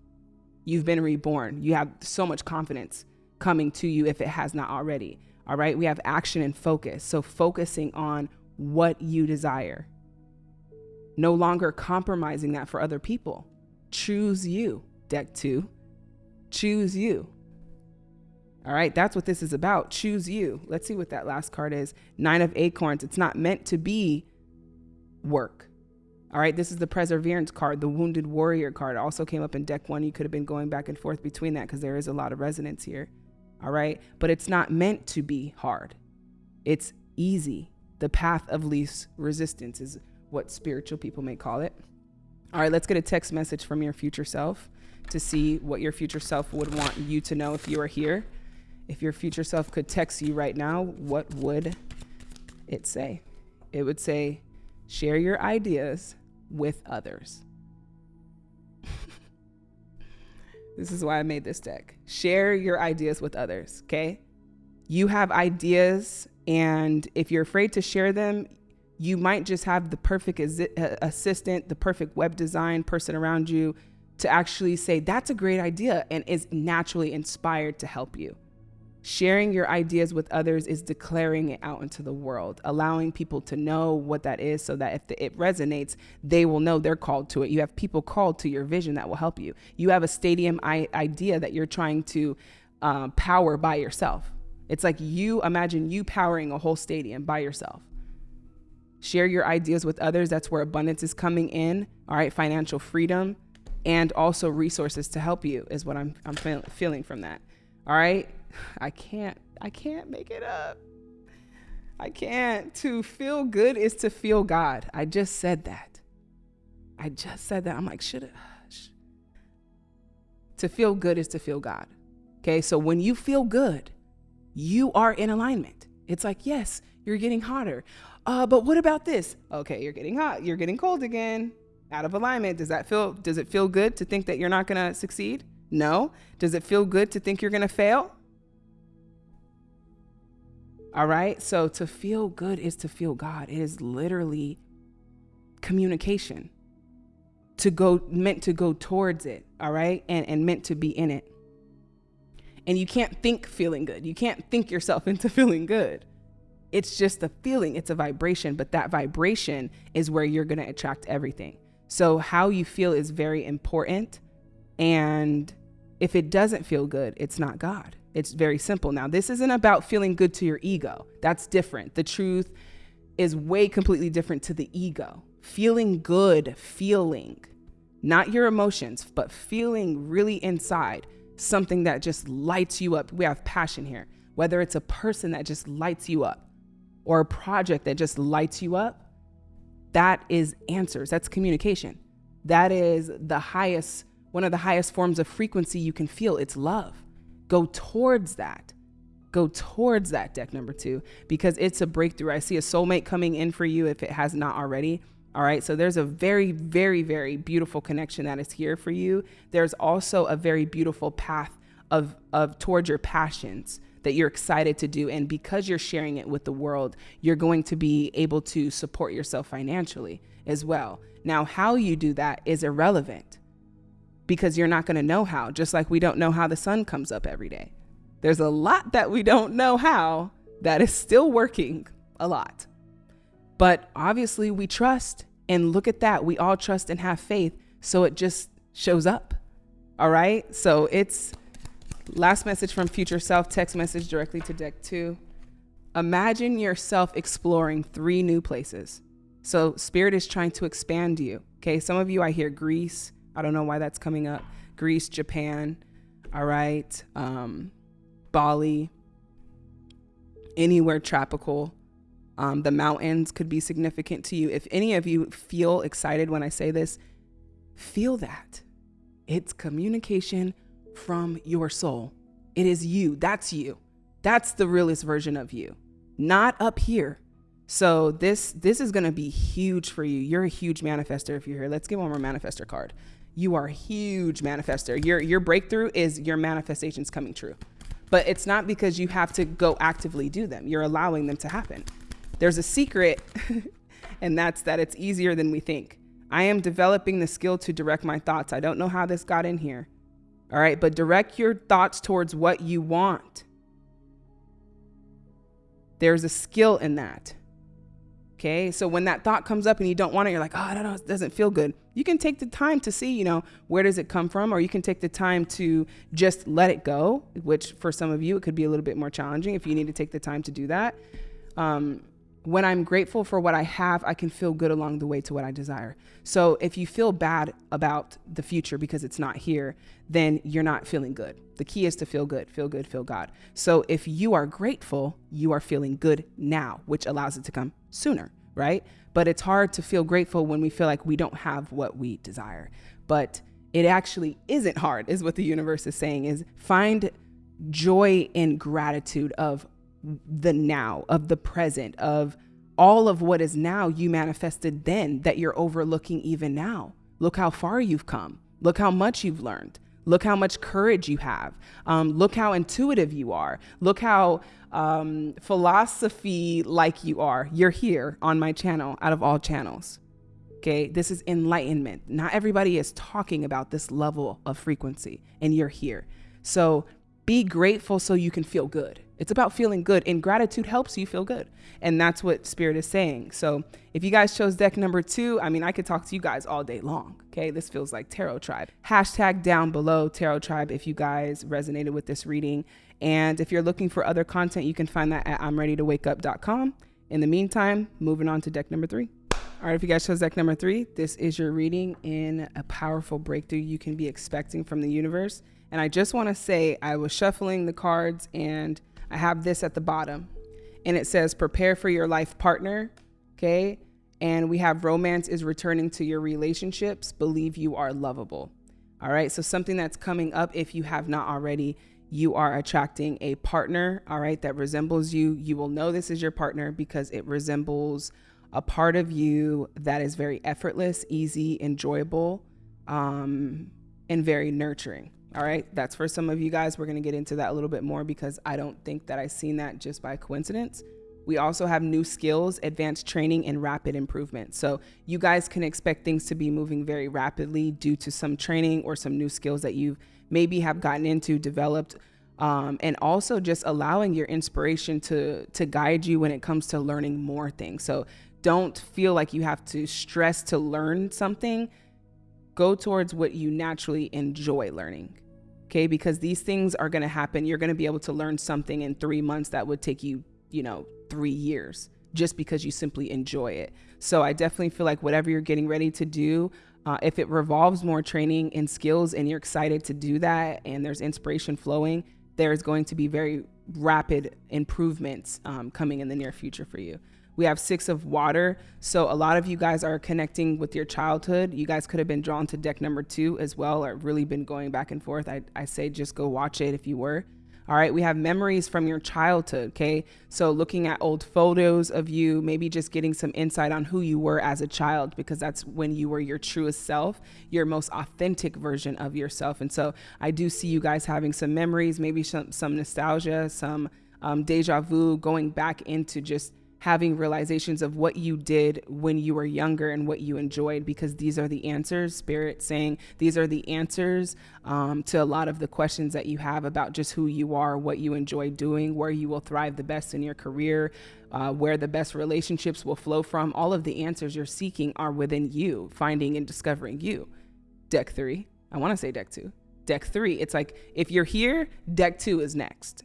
You've been reborn. You have so much confidence coming to you if it has not already. All right. We have action and focus. So focusing on what you desire, no longer compromising that for other people. Choose you, deck two. Choose you. All right, that's what this is about. Choose you. Let's see what that last card is. Nine of Acorns. It's not meant to be work. All right, this is the Perseverance card, the Wounded Warrior card. also came up in deck one. You could have been going back and forth between that because there is a lot of resonance here all right? But it's not meant to be hard. It's easy. The path of least resistance is what spiritual people may call it. All right, let's get a text message from your future self to see what your future self would want you to know if you are here. If your future self could text you right now, what would it say? It would say, share your ideas with others. This is why I made this deck. Share your ideas with others, okay? You have ideas, and if you're afraid to share them, you might just have the perfect uh, assistant, the perfect web design person around you to actually say, that's a great idea, and is naturally inspired to help you. Sharing your ideas with others is declaring it out into the world, allowing people to know what that is so that if it resonates, they will know they're called to it. You have people called to your vision that will help you. You have a stadium idea that you're trying to uh, power by yourself. It's like you imagine you powering a whole stadium by yourself. Share your ideas with others. That's where abundance is coming in. All right, financial freedom and also resources to help you is what I'm I'm feel, feeling from that. All right? I can't I can't make it up. I can't. To feel good is to feel God. I just said that. I just said that. I'm like, should it? To feel good is to feel God. Okay, so when you feel good, you are in alignment. It's like, yes, you're getting hotter. Uh, but what about this? Okay, you're getting hot. You're getting cold again. Out of alignment. Does that feel? Does it feel good to think that you're not gonna succeed? No. Does it feel good to think you're gonna fail? All right. So to feel good is to feel God. It is literally communication to go meant to go towards it. All right. And, and meant to be in it. And you can't think feeling good. You can't think yourself into feeling good. It's just a feeling, it's a vibration, but that vibration is where you're going to attract everything. So, how you feel is very important. And if it doesn't feel good, it's not God. It's very simple. Now, this isn't about feeling good to your ego. That's different. The truth is way completely different to the ego. Feeling good, feeling, not your emotions, but feeling really inside something that just lights you up. We have passion here. Whether it's a person that just lights you up or a project that just lights you up, that is answers. That's communication. That is the highest, one of the highest forms of frequency you can feel. It's love. Go towards that. Go towards that deck number two because it's a breakthrough. I see a soulmate coming in for you if it has not already. All right. So there's a very, very, very beautiful connection that is here for you. There's also a very beautiful path of, of towards your passions that you're excited to do. And because you're sharing it with the world, you're going to be able to support yourself financially as well. Now, how you do that is irrelevant because you're not going to know how, just like we don't know how the sun comes up every day. There's a lot that we don't know how that is still working a lot. But obviously, we trust. And look at that. We all trust and have faith. So it just shows up. All right. So it's last message from future self, text message directly to deck two. Imagine yourself exploring three new places. So spirit is trying to expand you. Okay. Some of you, I hear Greece, I don't know why that's coming up. Greece, Japan, all right, um, Bali, anywhere tropical. Um, the mountains could be significant to you. If any of you feel excited when I say this, feel that. It's communication from your soul. It is you. That's you. That's the realest version of you, not up here. So this this is going to be huge for you. You're a huge manifester if you're here. Let's get one more manifester card you are a huge manifester. Your your breakthrough is your manifestations coming true. But it's not because you have to go actively do them. You're allowing them to happen. There's a secret, and that's that it's easier than we think. I am developing the skill to direct my thoughts. I don't know how this got in here. All right, but direct your thoughts towards what you want. There's a skill in that. Okay. So when that thought comes up and you don't want it, you're like, oh, I don't know, it doesn't feel good. You can take the time to see, you know, where does it come from? Or you can take the time to just let it go, which for some of you, it could be a little bit more challenging if you need to take the time to do that. Um, when I'm grateful for what I have, I can feel good along the way to what I desire. So if you feel bad about the future because it's not here, then you're not feeling good. The key is to feel good, feel good, feel God. So if you are grateful, you are feeling good now, which allows it to come sooner, right? But it's hard to feel grateful when we feel like we don't have what we desire. But it actually isn't hard, is what the universe is saying, is find joy and gratitude of the now, of the present, of all of what is now you manifested then that you're overlooking even now. Look how far you've come. Look how much you've learned. Look how much courage you have. Um, look how intuitive you are. Look how um, philosophy like you are. You're here on my channel out of all channels. Okay, this is enlightenment. Not everybody is talking about this level of frequency, and you're here. So be grateful so you can feel good. It's about feeling good, and gratitude helps you feel good. And that's what Spirit is saying. So if you guys chose deck number two, I mean, I could talk to you guys all day long. Okay, this feels like Tarot Tribe. Hashtag down below Tarot Tribe if you guys resonated with this reading. And if you're looking for other content, you can find that at I'mReadyToWakeUp.com. In the meantime, moving on to deck number three. All right, if you guys chose deck number three, this is your reading in a powerful breakthrough you can be expecting from the universe. And I just want to say, I was shuffling the cards and I have this at the bottom. And it says, prepare for your life partner. Okay. And we have romance is returning to your relationships. Believe you are lovable. All right. So, something that's coming up, if you have not already, you are attracting a partner. All right. That resembles you. You will know this is your partner because it resembles a part of you that is very effortless, easy, enjoyable, um, and very nurturing. All right, that's for some of you guys. We're going to get into that a little bit more because I don't think that I've seen that just by coincidence. We also have new skills, advanced training, and rapid improvement. So you guys can expect things to be moving very rapidly due to some training or some new skills that you maybe have gotten into, developed, um, and also just allowing your inspiration to to guide you when it comes to learning more things. So don't feel like you have to stress to learn something. Go towards what you naturally enjoy learning. Okay, because these things are going to happen. You're going to be able to learn something in three months that would take you, you know, three years just because you simply enjoy it. So I definitely feel like whatever you're getting ready to do, uh, if it revolves more training and skills and you're excited to do that and there's inspiration flowing, there's going to be very rapid improvements um, coming in the near future for you. We have six of water. So a lot of you guys are connecting with your childhood. You guys could have been drawn to deck number two as well, or really been going back and forth. I, I say just go watch it if you were. All right, we have memories from your childhood. Okay, so looking at old photos of you, maybe just getting some insight on who you were as a child, because that's when you were your truest self, your most authentic version of yourself. And so I do see you guys having some memories, maybe some, some nostalgia, some um, deja vu, going back into just having realizations of what you did when you were younger and what you enjoyed because these are the answers. Spirit saying these are the answers um, to a lot of the questions that you have about just who you are what you enjoy doing where you will thrive the best in your career uh, where the best relationships will flow from. All of the answers you're seeking are within you finding and discovering you. Deck three. I want to say deck two. Deck three it's like if you're here deck two is next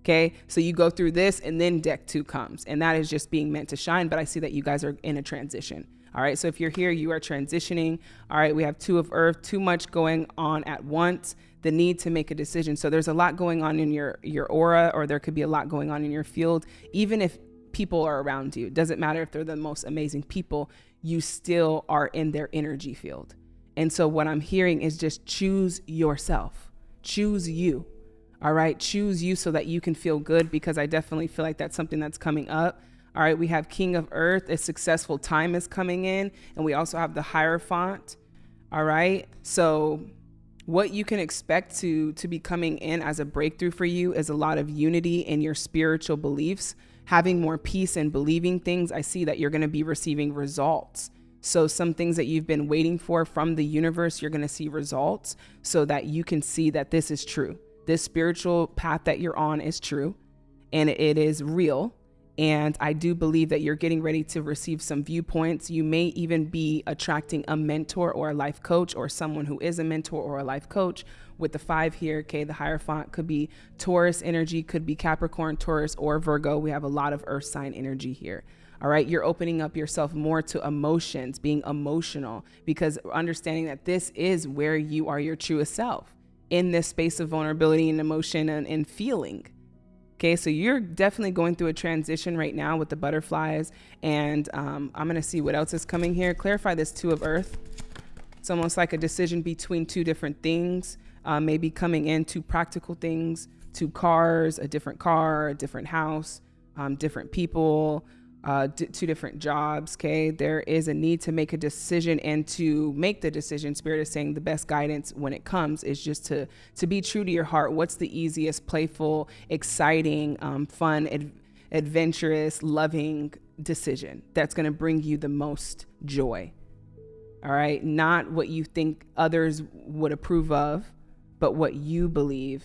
Okay. So you go through this and then deck two comes. And that is just being meant to shine. But I see that you guys are in a transition. All right. So if you're here, you are transitioning. All right. We have two of earth, too much going on at once, the need to make a decision. So there's a lot going on in your, your aura, or there could be a lot going on in your field. Even if people are around you, it doesn't matter if they're the most amazing people, you still are in their energy field. And so what I'm hearing is just choose yourself, choose you. All right, choose you so that you can feel good because I definitely feel like that's something that's coming up. All right, we have King of Earth, a successful time is coming in, and we also have the Hierophant. All right, so what you can expect to to be coming in as a breakthrough for you is a lot of unity in your spiritual beliefs, having more peace and believing things. I see that you're going to be receiving results. So, some things that you've been waiting for from the universe, you're going to see results so that you can see that this is true this spiritual path that you're on is true and it is real. And I do believe that you're getting ready to receive some viewpoints. You may even be attracting a mentor or a life coach or someone who is a mentor or a life coach. With the five here, okay, the Hierophant could be Taurus energy, could be Capricorn, Taurus, or Virgo. We have a lot of earth sign energy here. All right, you're opening up yourself more to emotions, being emotional, because understanding that this is where you are your truest self in this space of vulnerability and emotion and, and feeling. Okay, so you're definitely going through a transition right now with the butterflies, and um, I'm gonna see what else is coming here. Clarify this two of earth. It's almost like a decision between two different things, uh, maybe coming in two practical things, two cars, a different car, a different house, um, different people, uh, d- two different jobs. Okay, there is a need to make a decision and to make the decision. Spirit is saying the best guidance when it comes is just to to be true to your heart. What's the easiest, playful, exciting, um, fun, ad- adventurous, loving decision that's going to bring you the most joy? All right, not what you think others would approve of, but what you believe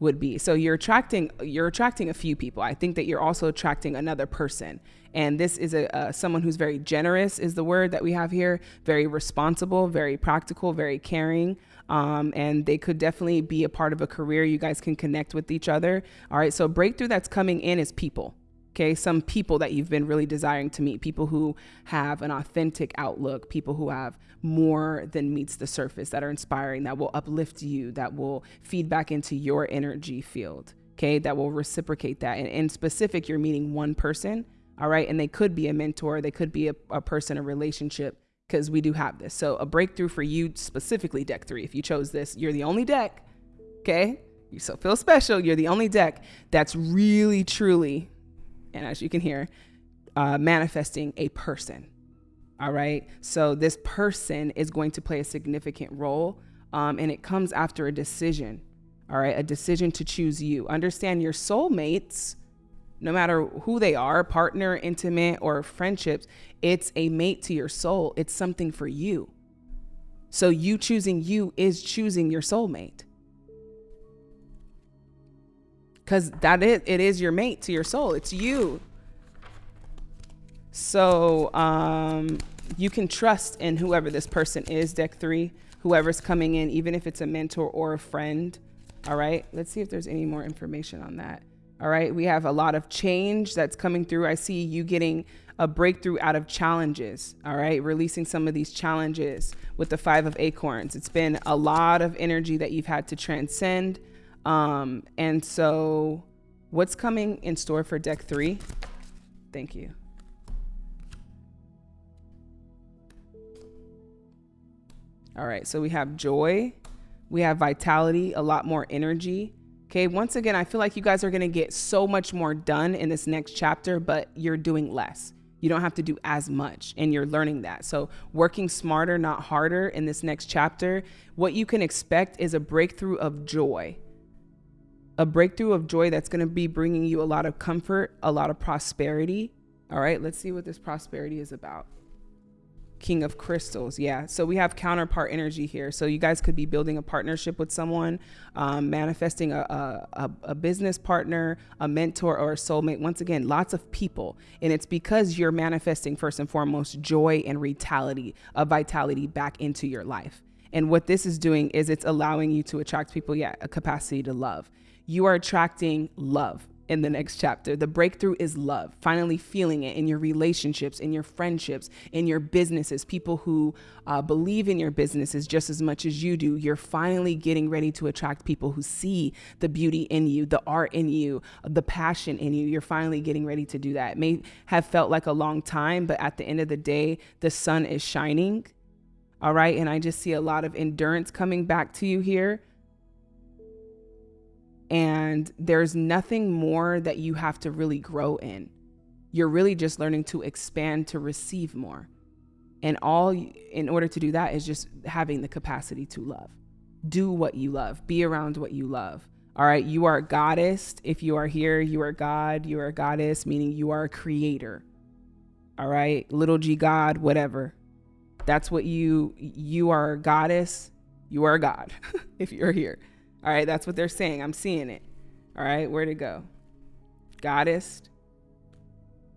would be. So you're attracting you're attracting a few people. I think that you're also attracting another person. And this is a, a someone who's very generous is the word that we have here, very responsible, very practical, very caring. Um, and they could definitely be a part of a career. You guys can connect with each other. All right. So breakthrough that's coming in is people. Okay, some people that you've been really desiring to meet, people who have an authentic outlook, people who have more than meets the surface, that are inspiring, that will uplift you, that will feed back into your energy field. Okay, that will reciprocate that. And in specific, you're meeting one person, all right, and they could be a mentor, they could be a, a person, a relationship, because we do have this. So, a breakthrough for you specifically, deck three. If you chose this, you're the only deck, okay? You so feel special. You're the only deck that's really, truly and as you can hear, uh, manifesting a person. All right. So this person is going to play a significant role, um, and it comes after a decision. All right. A decision to choose you. Understand your soulmates, no matter who they are partner, intimate, or friendships it's a mate to your soul. It's something for you. So you choosing you is choosing your soulmate because that is it is your mate to your soul. It's you. So um, you can trust in whoever this person is deck three whoever's coming in even if it's a mentor or a friend all right? Let's see if there's any more information on that all right? We have a lot of change that's coming through. I see you getting a breakthrough out of challenges all right? Releasing some of these challenges with the five of acorns. It's been a lot of energy that you've had to transcend um, and so, what's coming in store for deck three? Thank you. All right, so we have joy, we have vitality, a lot more energy. Okay, once again, I feel like you guys are gonna get so much more done in this next chapter, but you're doing less. You don't have to do as much, and you're learning that. So, working smarter, not harder in this next chapter, what you can expect is a breakthrough of joy a breakthrough of joy that's going to be bringing you a lot of comfort, a lot of prosperity. All right, let's see what this prosperity is about. King of Crystals. Yeah. So we have counterpart energy here. So you guys could be building a partnership with someone, um, manifesting a, a, a, business partner, a mentor, or a soulmate. Once again, lots of people. And it's because you're manifesting, first and foremost, joy and vitality, a vitality back into your life. And what this is doing is it's allowing you to attract people, yeah, a capacity to love you are attracting love in the next chapter. The breakthrough is love, finally feeling it in your relationships, in your friendships, in your businesses, people who uh, believe in your businesses just as much as you do. You're finally getting ready to attract people who see the beauty in you, the art in you, the passion in you. You're finally getting ready to do that. It may have felt like a long time, but at the end of the day, the sun is shining. All right. And I just see a lot of endurance coming back to you here and there's nothing more that you have to really grow in. You're really just learning to expand to receive more. And all in order to do that is just having the capacity to love. Do what you love, be around what you love. All right, you are a goddess. If you are here, you are God, you are a goddess, meaning you are a creator. All right, little g God, whatever. That's what you you are a goddess, you are a God if you're here. All right, that's what they're saying. I'm seeing it. All right, where'd it go? Goddess.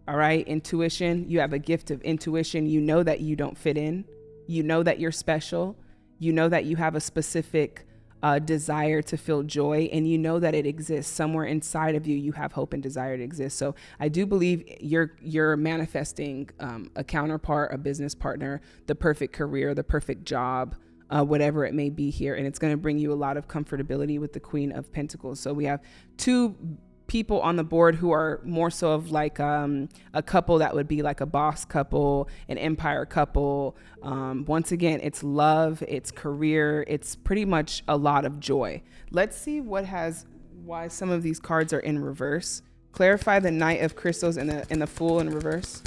All right, intuition. You have a gift of intuition. You know that you don't fit in. You know that you're special. You know that you have a specific uh, desire to feel joy, and you know that it exists somewhere inside of you. You have hope and desire to exist. So I do believe you're you're manifesting um, a counterpart, a business partner, the perfect career, the perfect job, uh, whatever it may be here. And it's going to bring you a lot of comfortability with the Queen of Pentacles. So we have two people on the board who are more so of like um, a couple that would be like a boss couple, an empire couple. Um, once again, it's love, it's career, it's pretty much a lot of joy. Let's see what has why some of these cards are in reverse. Clarify the Knight of Crystals and the and the Fool in reverse.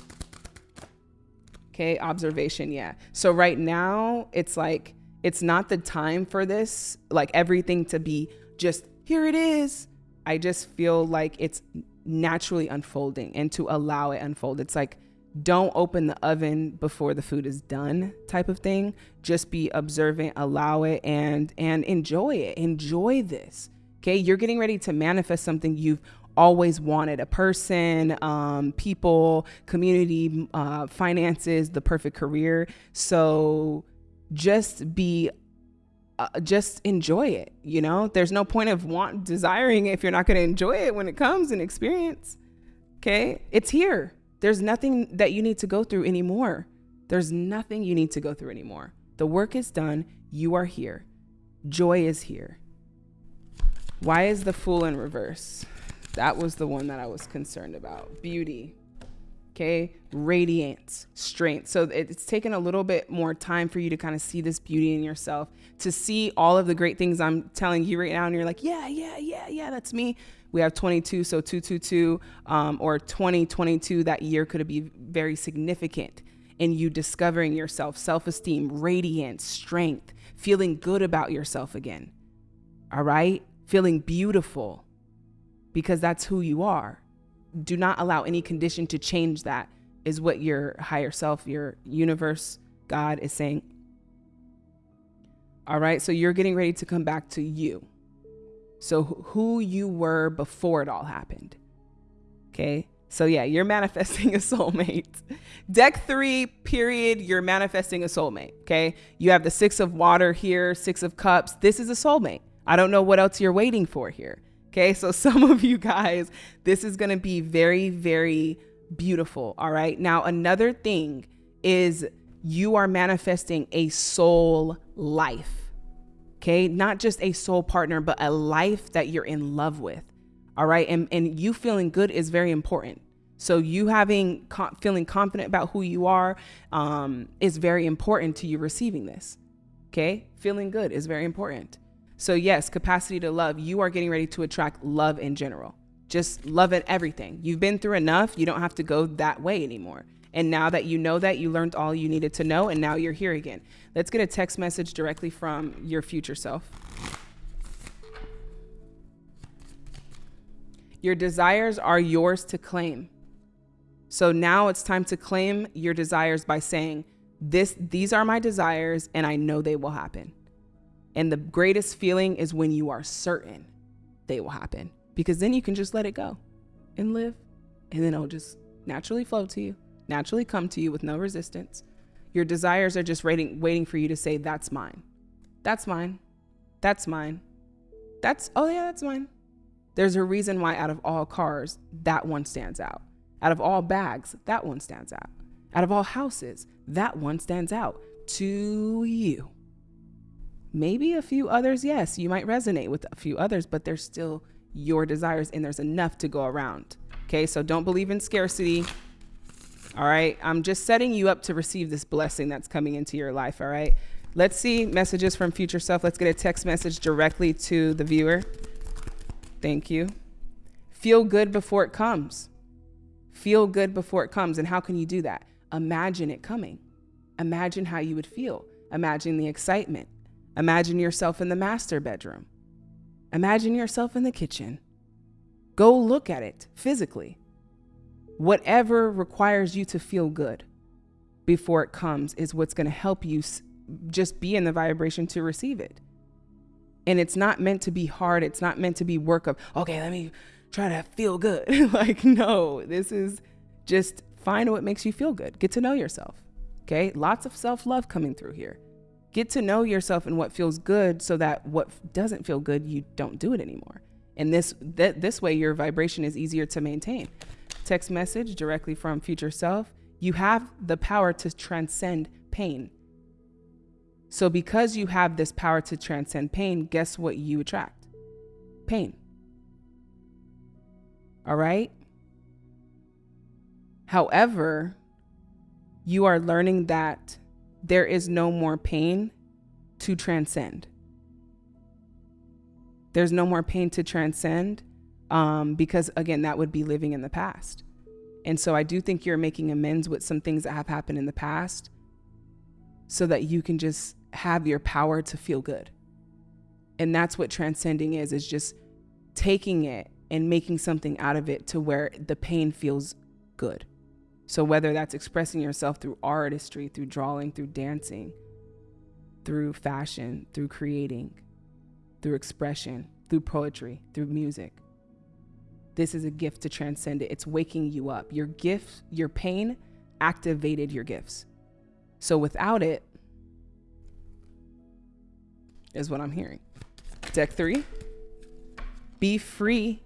Okay, observation, yeah. So right now it's like it's not the time for this, like everything to be just here it is. I just feel like it's naturally unfolding and to allow it unfold. It's like don't open the oven before the food is done type of thing. Just be observant, allow it and and enjoy it. Enjoy this. Okay, you're getting ready to manifest something you've always wanted a person, um, people, community, uh, finances, the perfect career. So just be uh, just enjoy it you know? There's no point of want desiring if you're not going to enjoy it when it comes and experience okay? It's here. There's nothing that you need to go through anymore. There's nothing you need to go through anymore. The work is done. You are here. Joy is here. Why is the fool in reverse? That was the one that I was concerned about. Beauty. Okay. Radiance, strength. So it's taken a little bit more time for you to kind of see this beauty in yourself, to see all of the great things I'm telling you right now. And you're like, yeah, yeah, yeah, yeah, that's me. We have 22, so 222 um, or 2022, that year could be very significant in you discovering yourself, self esteem, radiance, strength, feeling good about yourself again. All right? Feeling beautiful because that's who you are. Do not allow any condition to change that, is what your higher self, your universe, God is saying. All right, so you're getting ready to come back to you. So, who you were before it all happened. Okay, so yeah, you're manifesting a soulmate. Deck three, period, you're manifesting a soulmate. Okay, you have the six of water here, six of cups. This is a soulmate. I don't know what else you're waiting for here. Okay, so some of you guys, this is gonna be very, very beautiful. All right, now another thing is you are manifesting a soul life. Okay, not just a soul partner, but a life that you're in love with. All right, and, and you feeling good is very important. So you having feeling confident about who you are um, is very important to you receiving this. Okay, feeling good is very important. So, yes, capacity to love, you are getting ready to attract love in general. Just love it everything. You've been through enough. You don't have to go that way anymore. And now that you know that, you learned all you needed to know, and now you're here again. Let's get a text message directly from your future self. Your desires are yours to claim. So now it's time to claim your desires by saying, this, these are my desires, and I know they will happen. And the greatest feeling is when you are certain they will happen because then you can just let it go and live. And then it'll just naturally flow to you, naturally come to you with no resistance. Your desires are just waiting, waiting for you to say, That's mine. That's mine. That's mine. That's, oh yeah, that's mine. There's a reason why out of all cars, that one stands out. Out of all bags, that one stands out. Out of all houses, that one stands out to you. Maybe a few others, yes, you might resonate with a few others, but there's still your desires and there's enough to go around. Okay, so don't believe in scarcity. All right, I'm just setting you up to receive this blessing that's coming into your life. All right, let's see messages from future self. Let's get a text message directly to the viewer. Thank you. Feel good before it comes. Feel good before it comes. And how can you do that? Imagine it coming. Imagine how you would feel. Imagine the excitement. Imagine yourself in the master bedroom. Imagine yourself in the kitchen. Go look at it physically. Whatever requires you to feel good before it comes is what's going to help you just be in the vibration to receive it. And it's not meant to be hard. It's not meant to be work of, okay, let me try to feel good. like, no, this is just find what makes you feel good. Get to know yourself. Okay. Lots of self love coming through here get to know yourself and what feels good so that what doesn't feel good you don't do it anymore. And this that this way your vibration is easier to maintain. Text message directly from future self. You have the power to transcend pain. So because you have this power to transcend pain guess what you attract? Pain. All right? However you are learning that there is no more pain to transcend. There's no more pain to transcend um, because, again, that would be living in the past. And so I do think you're making amends with some things that have happened in the past so that you can just have your power to feel good. And that's what transcending is, is just taking it and making something out of it to where the pain feels good. So, whether that's expressing yourself through artistry, through drawing, through dancing, through fashion, through creating, through expression, through poetry, through music. This is a gift to transcend it. It's waking you up. Your gift, your pain activated your gifts. So without it, is what I'm hearing. Deck three, be free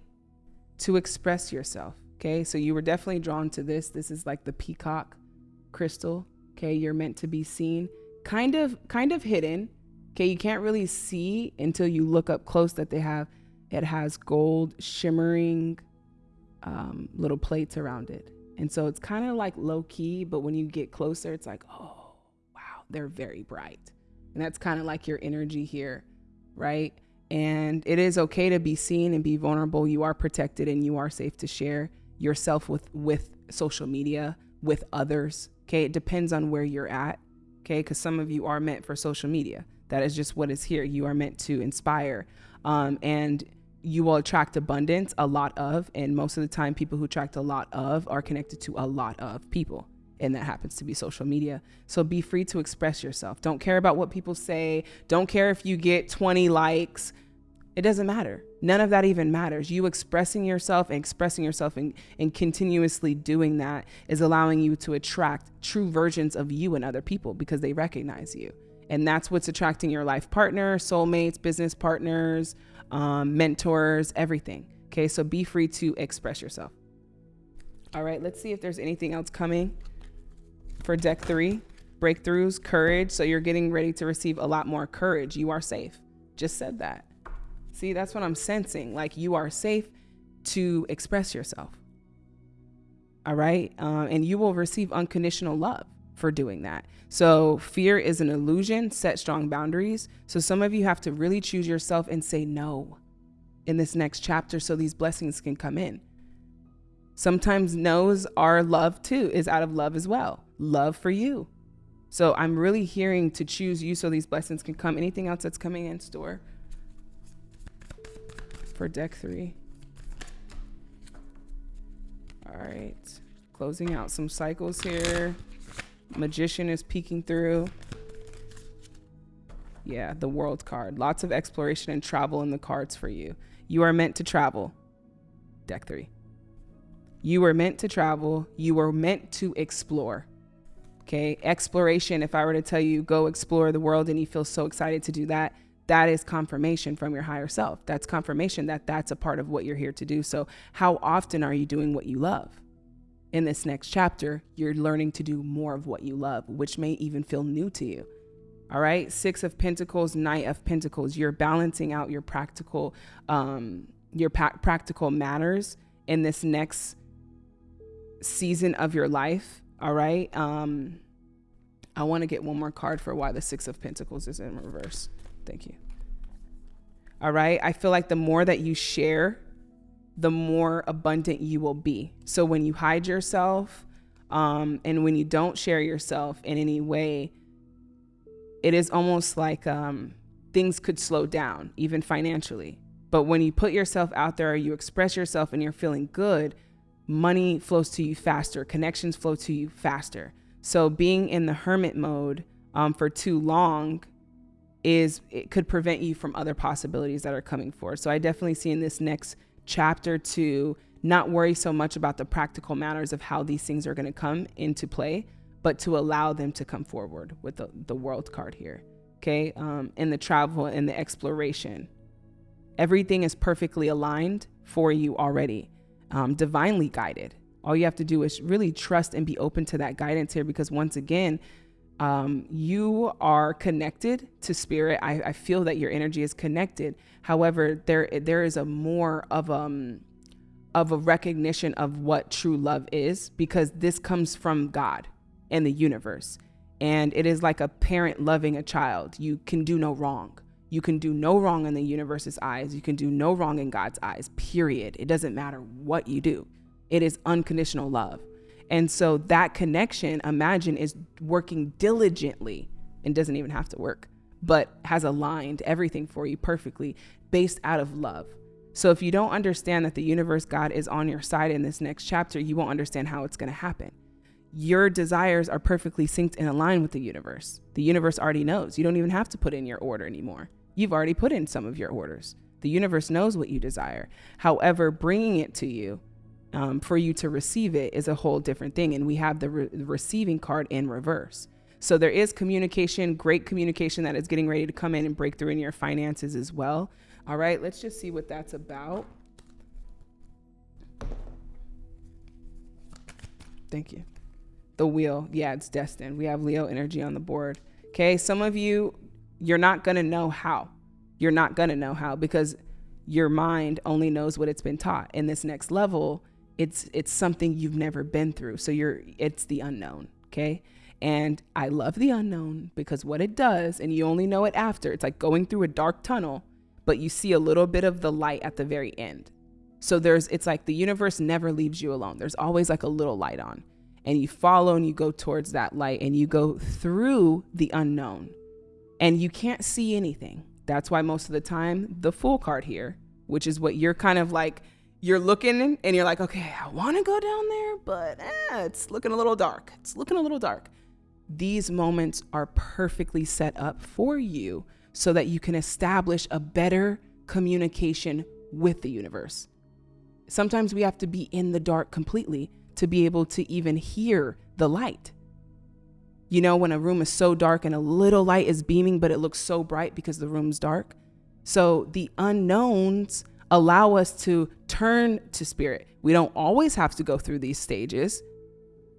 to express yourself. Okay, so you were definitely drawn to this. This is like the peacock crystal. Okay, you're meant to be seen, kind of, kind of hidden. Okay, you can't really see until you look up close that they have. It has gold shimmering um, little plates around it, and so it's kind of like low key. But when you get closer, it's like, oh wow, they're very bright, and that's kind of like your energy here, right? And it is okay to be seen and be vulnerable. You are protected and you are safe to share yourself with with social media, with others. Okay, it depends on where you're at. Okay, because some of you are meant for social media. That is just what is here. You are meant to inspire, um, and you will attract abundance, a lot of, and most of the time, people who attract a lot of are connected to a lot of people and that happens to be social media. So be free to express yourself. Don't care about what people say. Don't care if you get 20 likes. It doesn't matter. None of that even matters. You expressing yourself and expressing yourself and, and continuously doing that is allowing you to attract true versions of you and other people because they recognize you. And that's what's attracting your life partner, soulmates, business partners, um, mentors, everything. Okay, so be free to express yourself. All right, let's see if there's anything else coming for deck three breakthroughs, courage. So you're getting ready to receive a lot more courage. You are safe. Just said that. See, that's what I'm sensing. Like you are safe to express yourself. All right. Um, and you will receive unconditional love for doing that. So fear is an illusion. Set strong boundaries. So some of you have to really choose yourself and say no in this next chapter so these blessings can come in. Sometimes no's are love too, is out of love as well. Love for you. So I'm really hearing to choose you so these blessings can come. Anything else that's coming in store for deck three? All right. Closing out some cycles here. Magician is peeking through. Yeah, the world card. Lots of exploration and travel in the cards for you. You are meant to travel. Deck three. You were meant to travel. You were meant to explore. Okay. Exploration, if I were to tell you, go explore the world and you feel so excited to do that, that is confirmation from your higher self. That's confirmation that that's a part of what you're here to do. So, how often are you doing what you love? In this next chapter, you're learning to do more of what you love, which may even feel new to you. All right. Six of Pentacles, Knight of Pentacles. You're balancing out your practical, um, your pa- practical matters in this next season of your life. All right. Um, I want to get one more card for why the Six of Pentacles is in reverse. Thank you. All right. I feel like the more that you share, the more abundant you will be. So when you hide yourself um, and when you don't share yourself in any way, it is almost like um, things could slow down, even financially. But when you put yourself out there, you express yourself and you're feeling good, money flows to you faster, connections flow to you faster. So being in the hermit mode um, for too long is it could prevent you from other possibilities that are coming forward. So I definitely see in this next chapter to not worry so much about the practical matters of how these things are going to come into play, but to allow them to come forward with the, the world card here. Okay. Um, and the travel and the exploration. Everything is perfectly aligned for you already um, divinely guided. All you have to do is really trust and be open to that guidance here because once again, um, you are connected to spirit. I, I, feel that your energy is connected. However, there there is a more of um of a recognition of what true love is because this comes from God and the universe. And it is like a parent loving a child. You can do no wrong. You can do no wrong in the universe's eyes. You can do no wrong in God's eyes, period. It doesn't matter what you do, it is unconditional love. And so that connection, imagine, is working diligently and doesn't even have to work, but has aligned everything for you perfectly based out of love. So if you don't understand that the universe God is on your side in this next chapter, you won't understand how it's going to happen. Your desires are perfectly synced and aligned with the universe. The universe already knows. You don't even have to put in your order anymore. You've already put in some of your orders. The universe knows what you desire. However, bringing it to you um, for you to receive it is a whole different thing. And we have the, re- receiving card in reverse. So there is communication, great communication that is getting ready to come in and break through in your finances as well. All right, let's just see what that's about. Thank you. The wheel, yeah, it's destined. We have Leo energy on the board. Okay, some of you, you're not gonna know how. You're not gonna know how because your mind only knows what it's been taught. In this next level, it's it's something you've never been through. So you're it's the unknown. Okay. And I love the unknown because what it does, and you only know it after, it's like going through a dark tunnel, but you see a little bit of the light at the very end. So there's, it's like the universe never leaves you alone. There's always like a little light on. And you follow and you go towards that light and you go through the unknown and you can't see anything. That's why most of the time, the Fool card here, which is what you're kind of like, you're looking and you're like, okay, I want to go down there, but eh, it's looking a little dark. It's looking a little dark. These moments are perfectly set up for you so that you can establish a better communication with the universe. Sometimes we have to be in the dark completely to be able to even hear the light. You know, when a room is so dark and a little light is beaming, but it looks so bright because the room's dark. So the unknowns allow us to turn to spirit. We don't always have to go through these stages,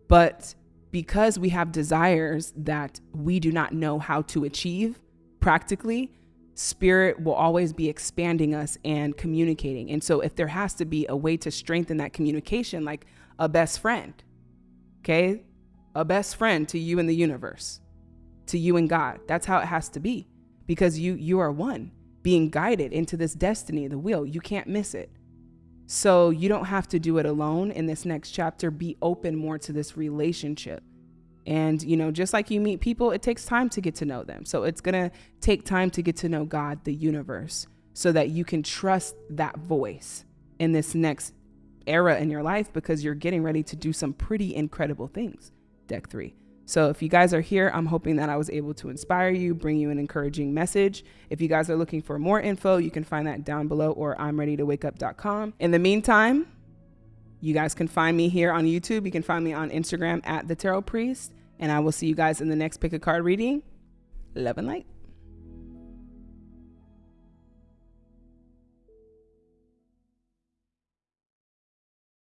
but because we have desires that we do not know how to achieve practically, spirit will always be expanding us and communicating. And so, if there has to be a way to strengthen that communication, like a best friend, okay, a best friend to you in the universe, to you and God, that's how it has to be because you you are one being guided into this destiny, the wheel. You can't miss it. So you don't have to do it alone in this next chapter. Be open more to this relationship. And, you know, just like you meet people, it takes time to get to know them. So it's going to take time to get to know God, the universe, so that you can trust that voice in this next era in your life because you're getting ready to do some pretty incredible things. Deck three. So if you guys are here, I'm hoping that I was able to inspire you, bring you an encouraging message. If you guys are looking for more info, you can find that down below or I'm ready to wake. In the meantime, you guys can find me here on YouTube. You can find me on Instagram at the Tarot Priest. And I will see you guys in the next pick a card reading. Love and light.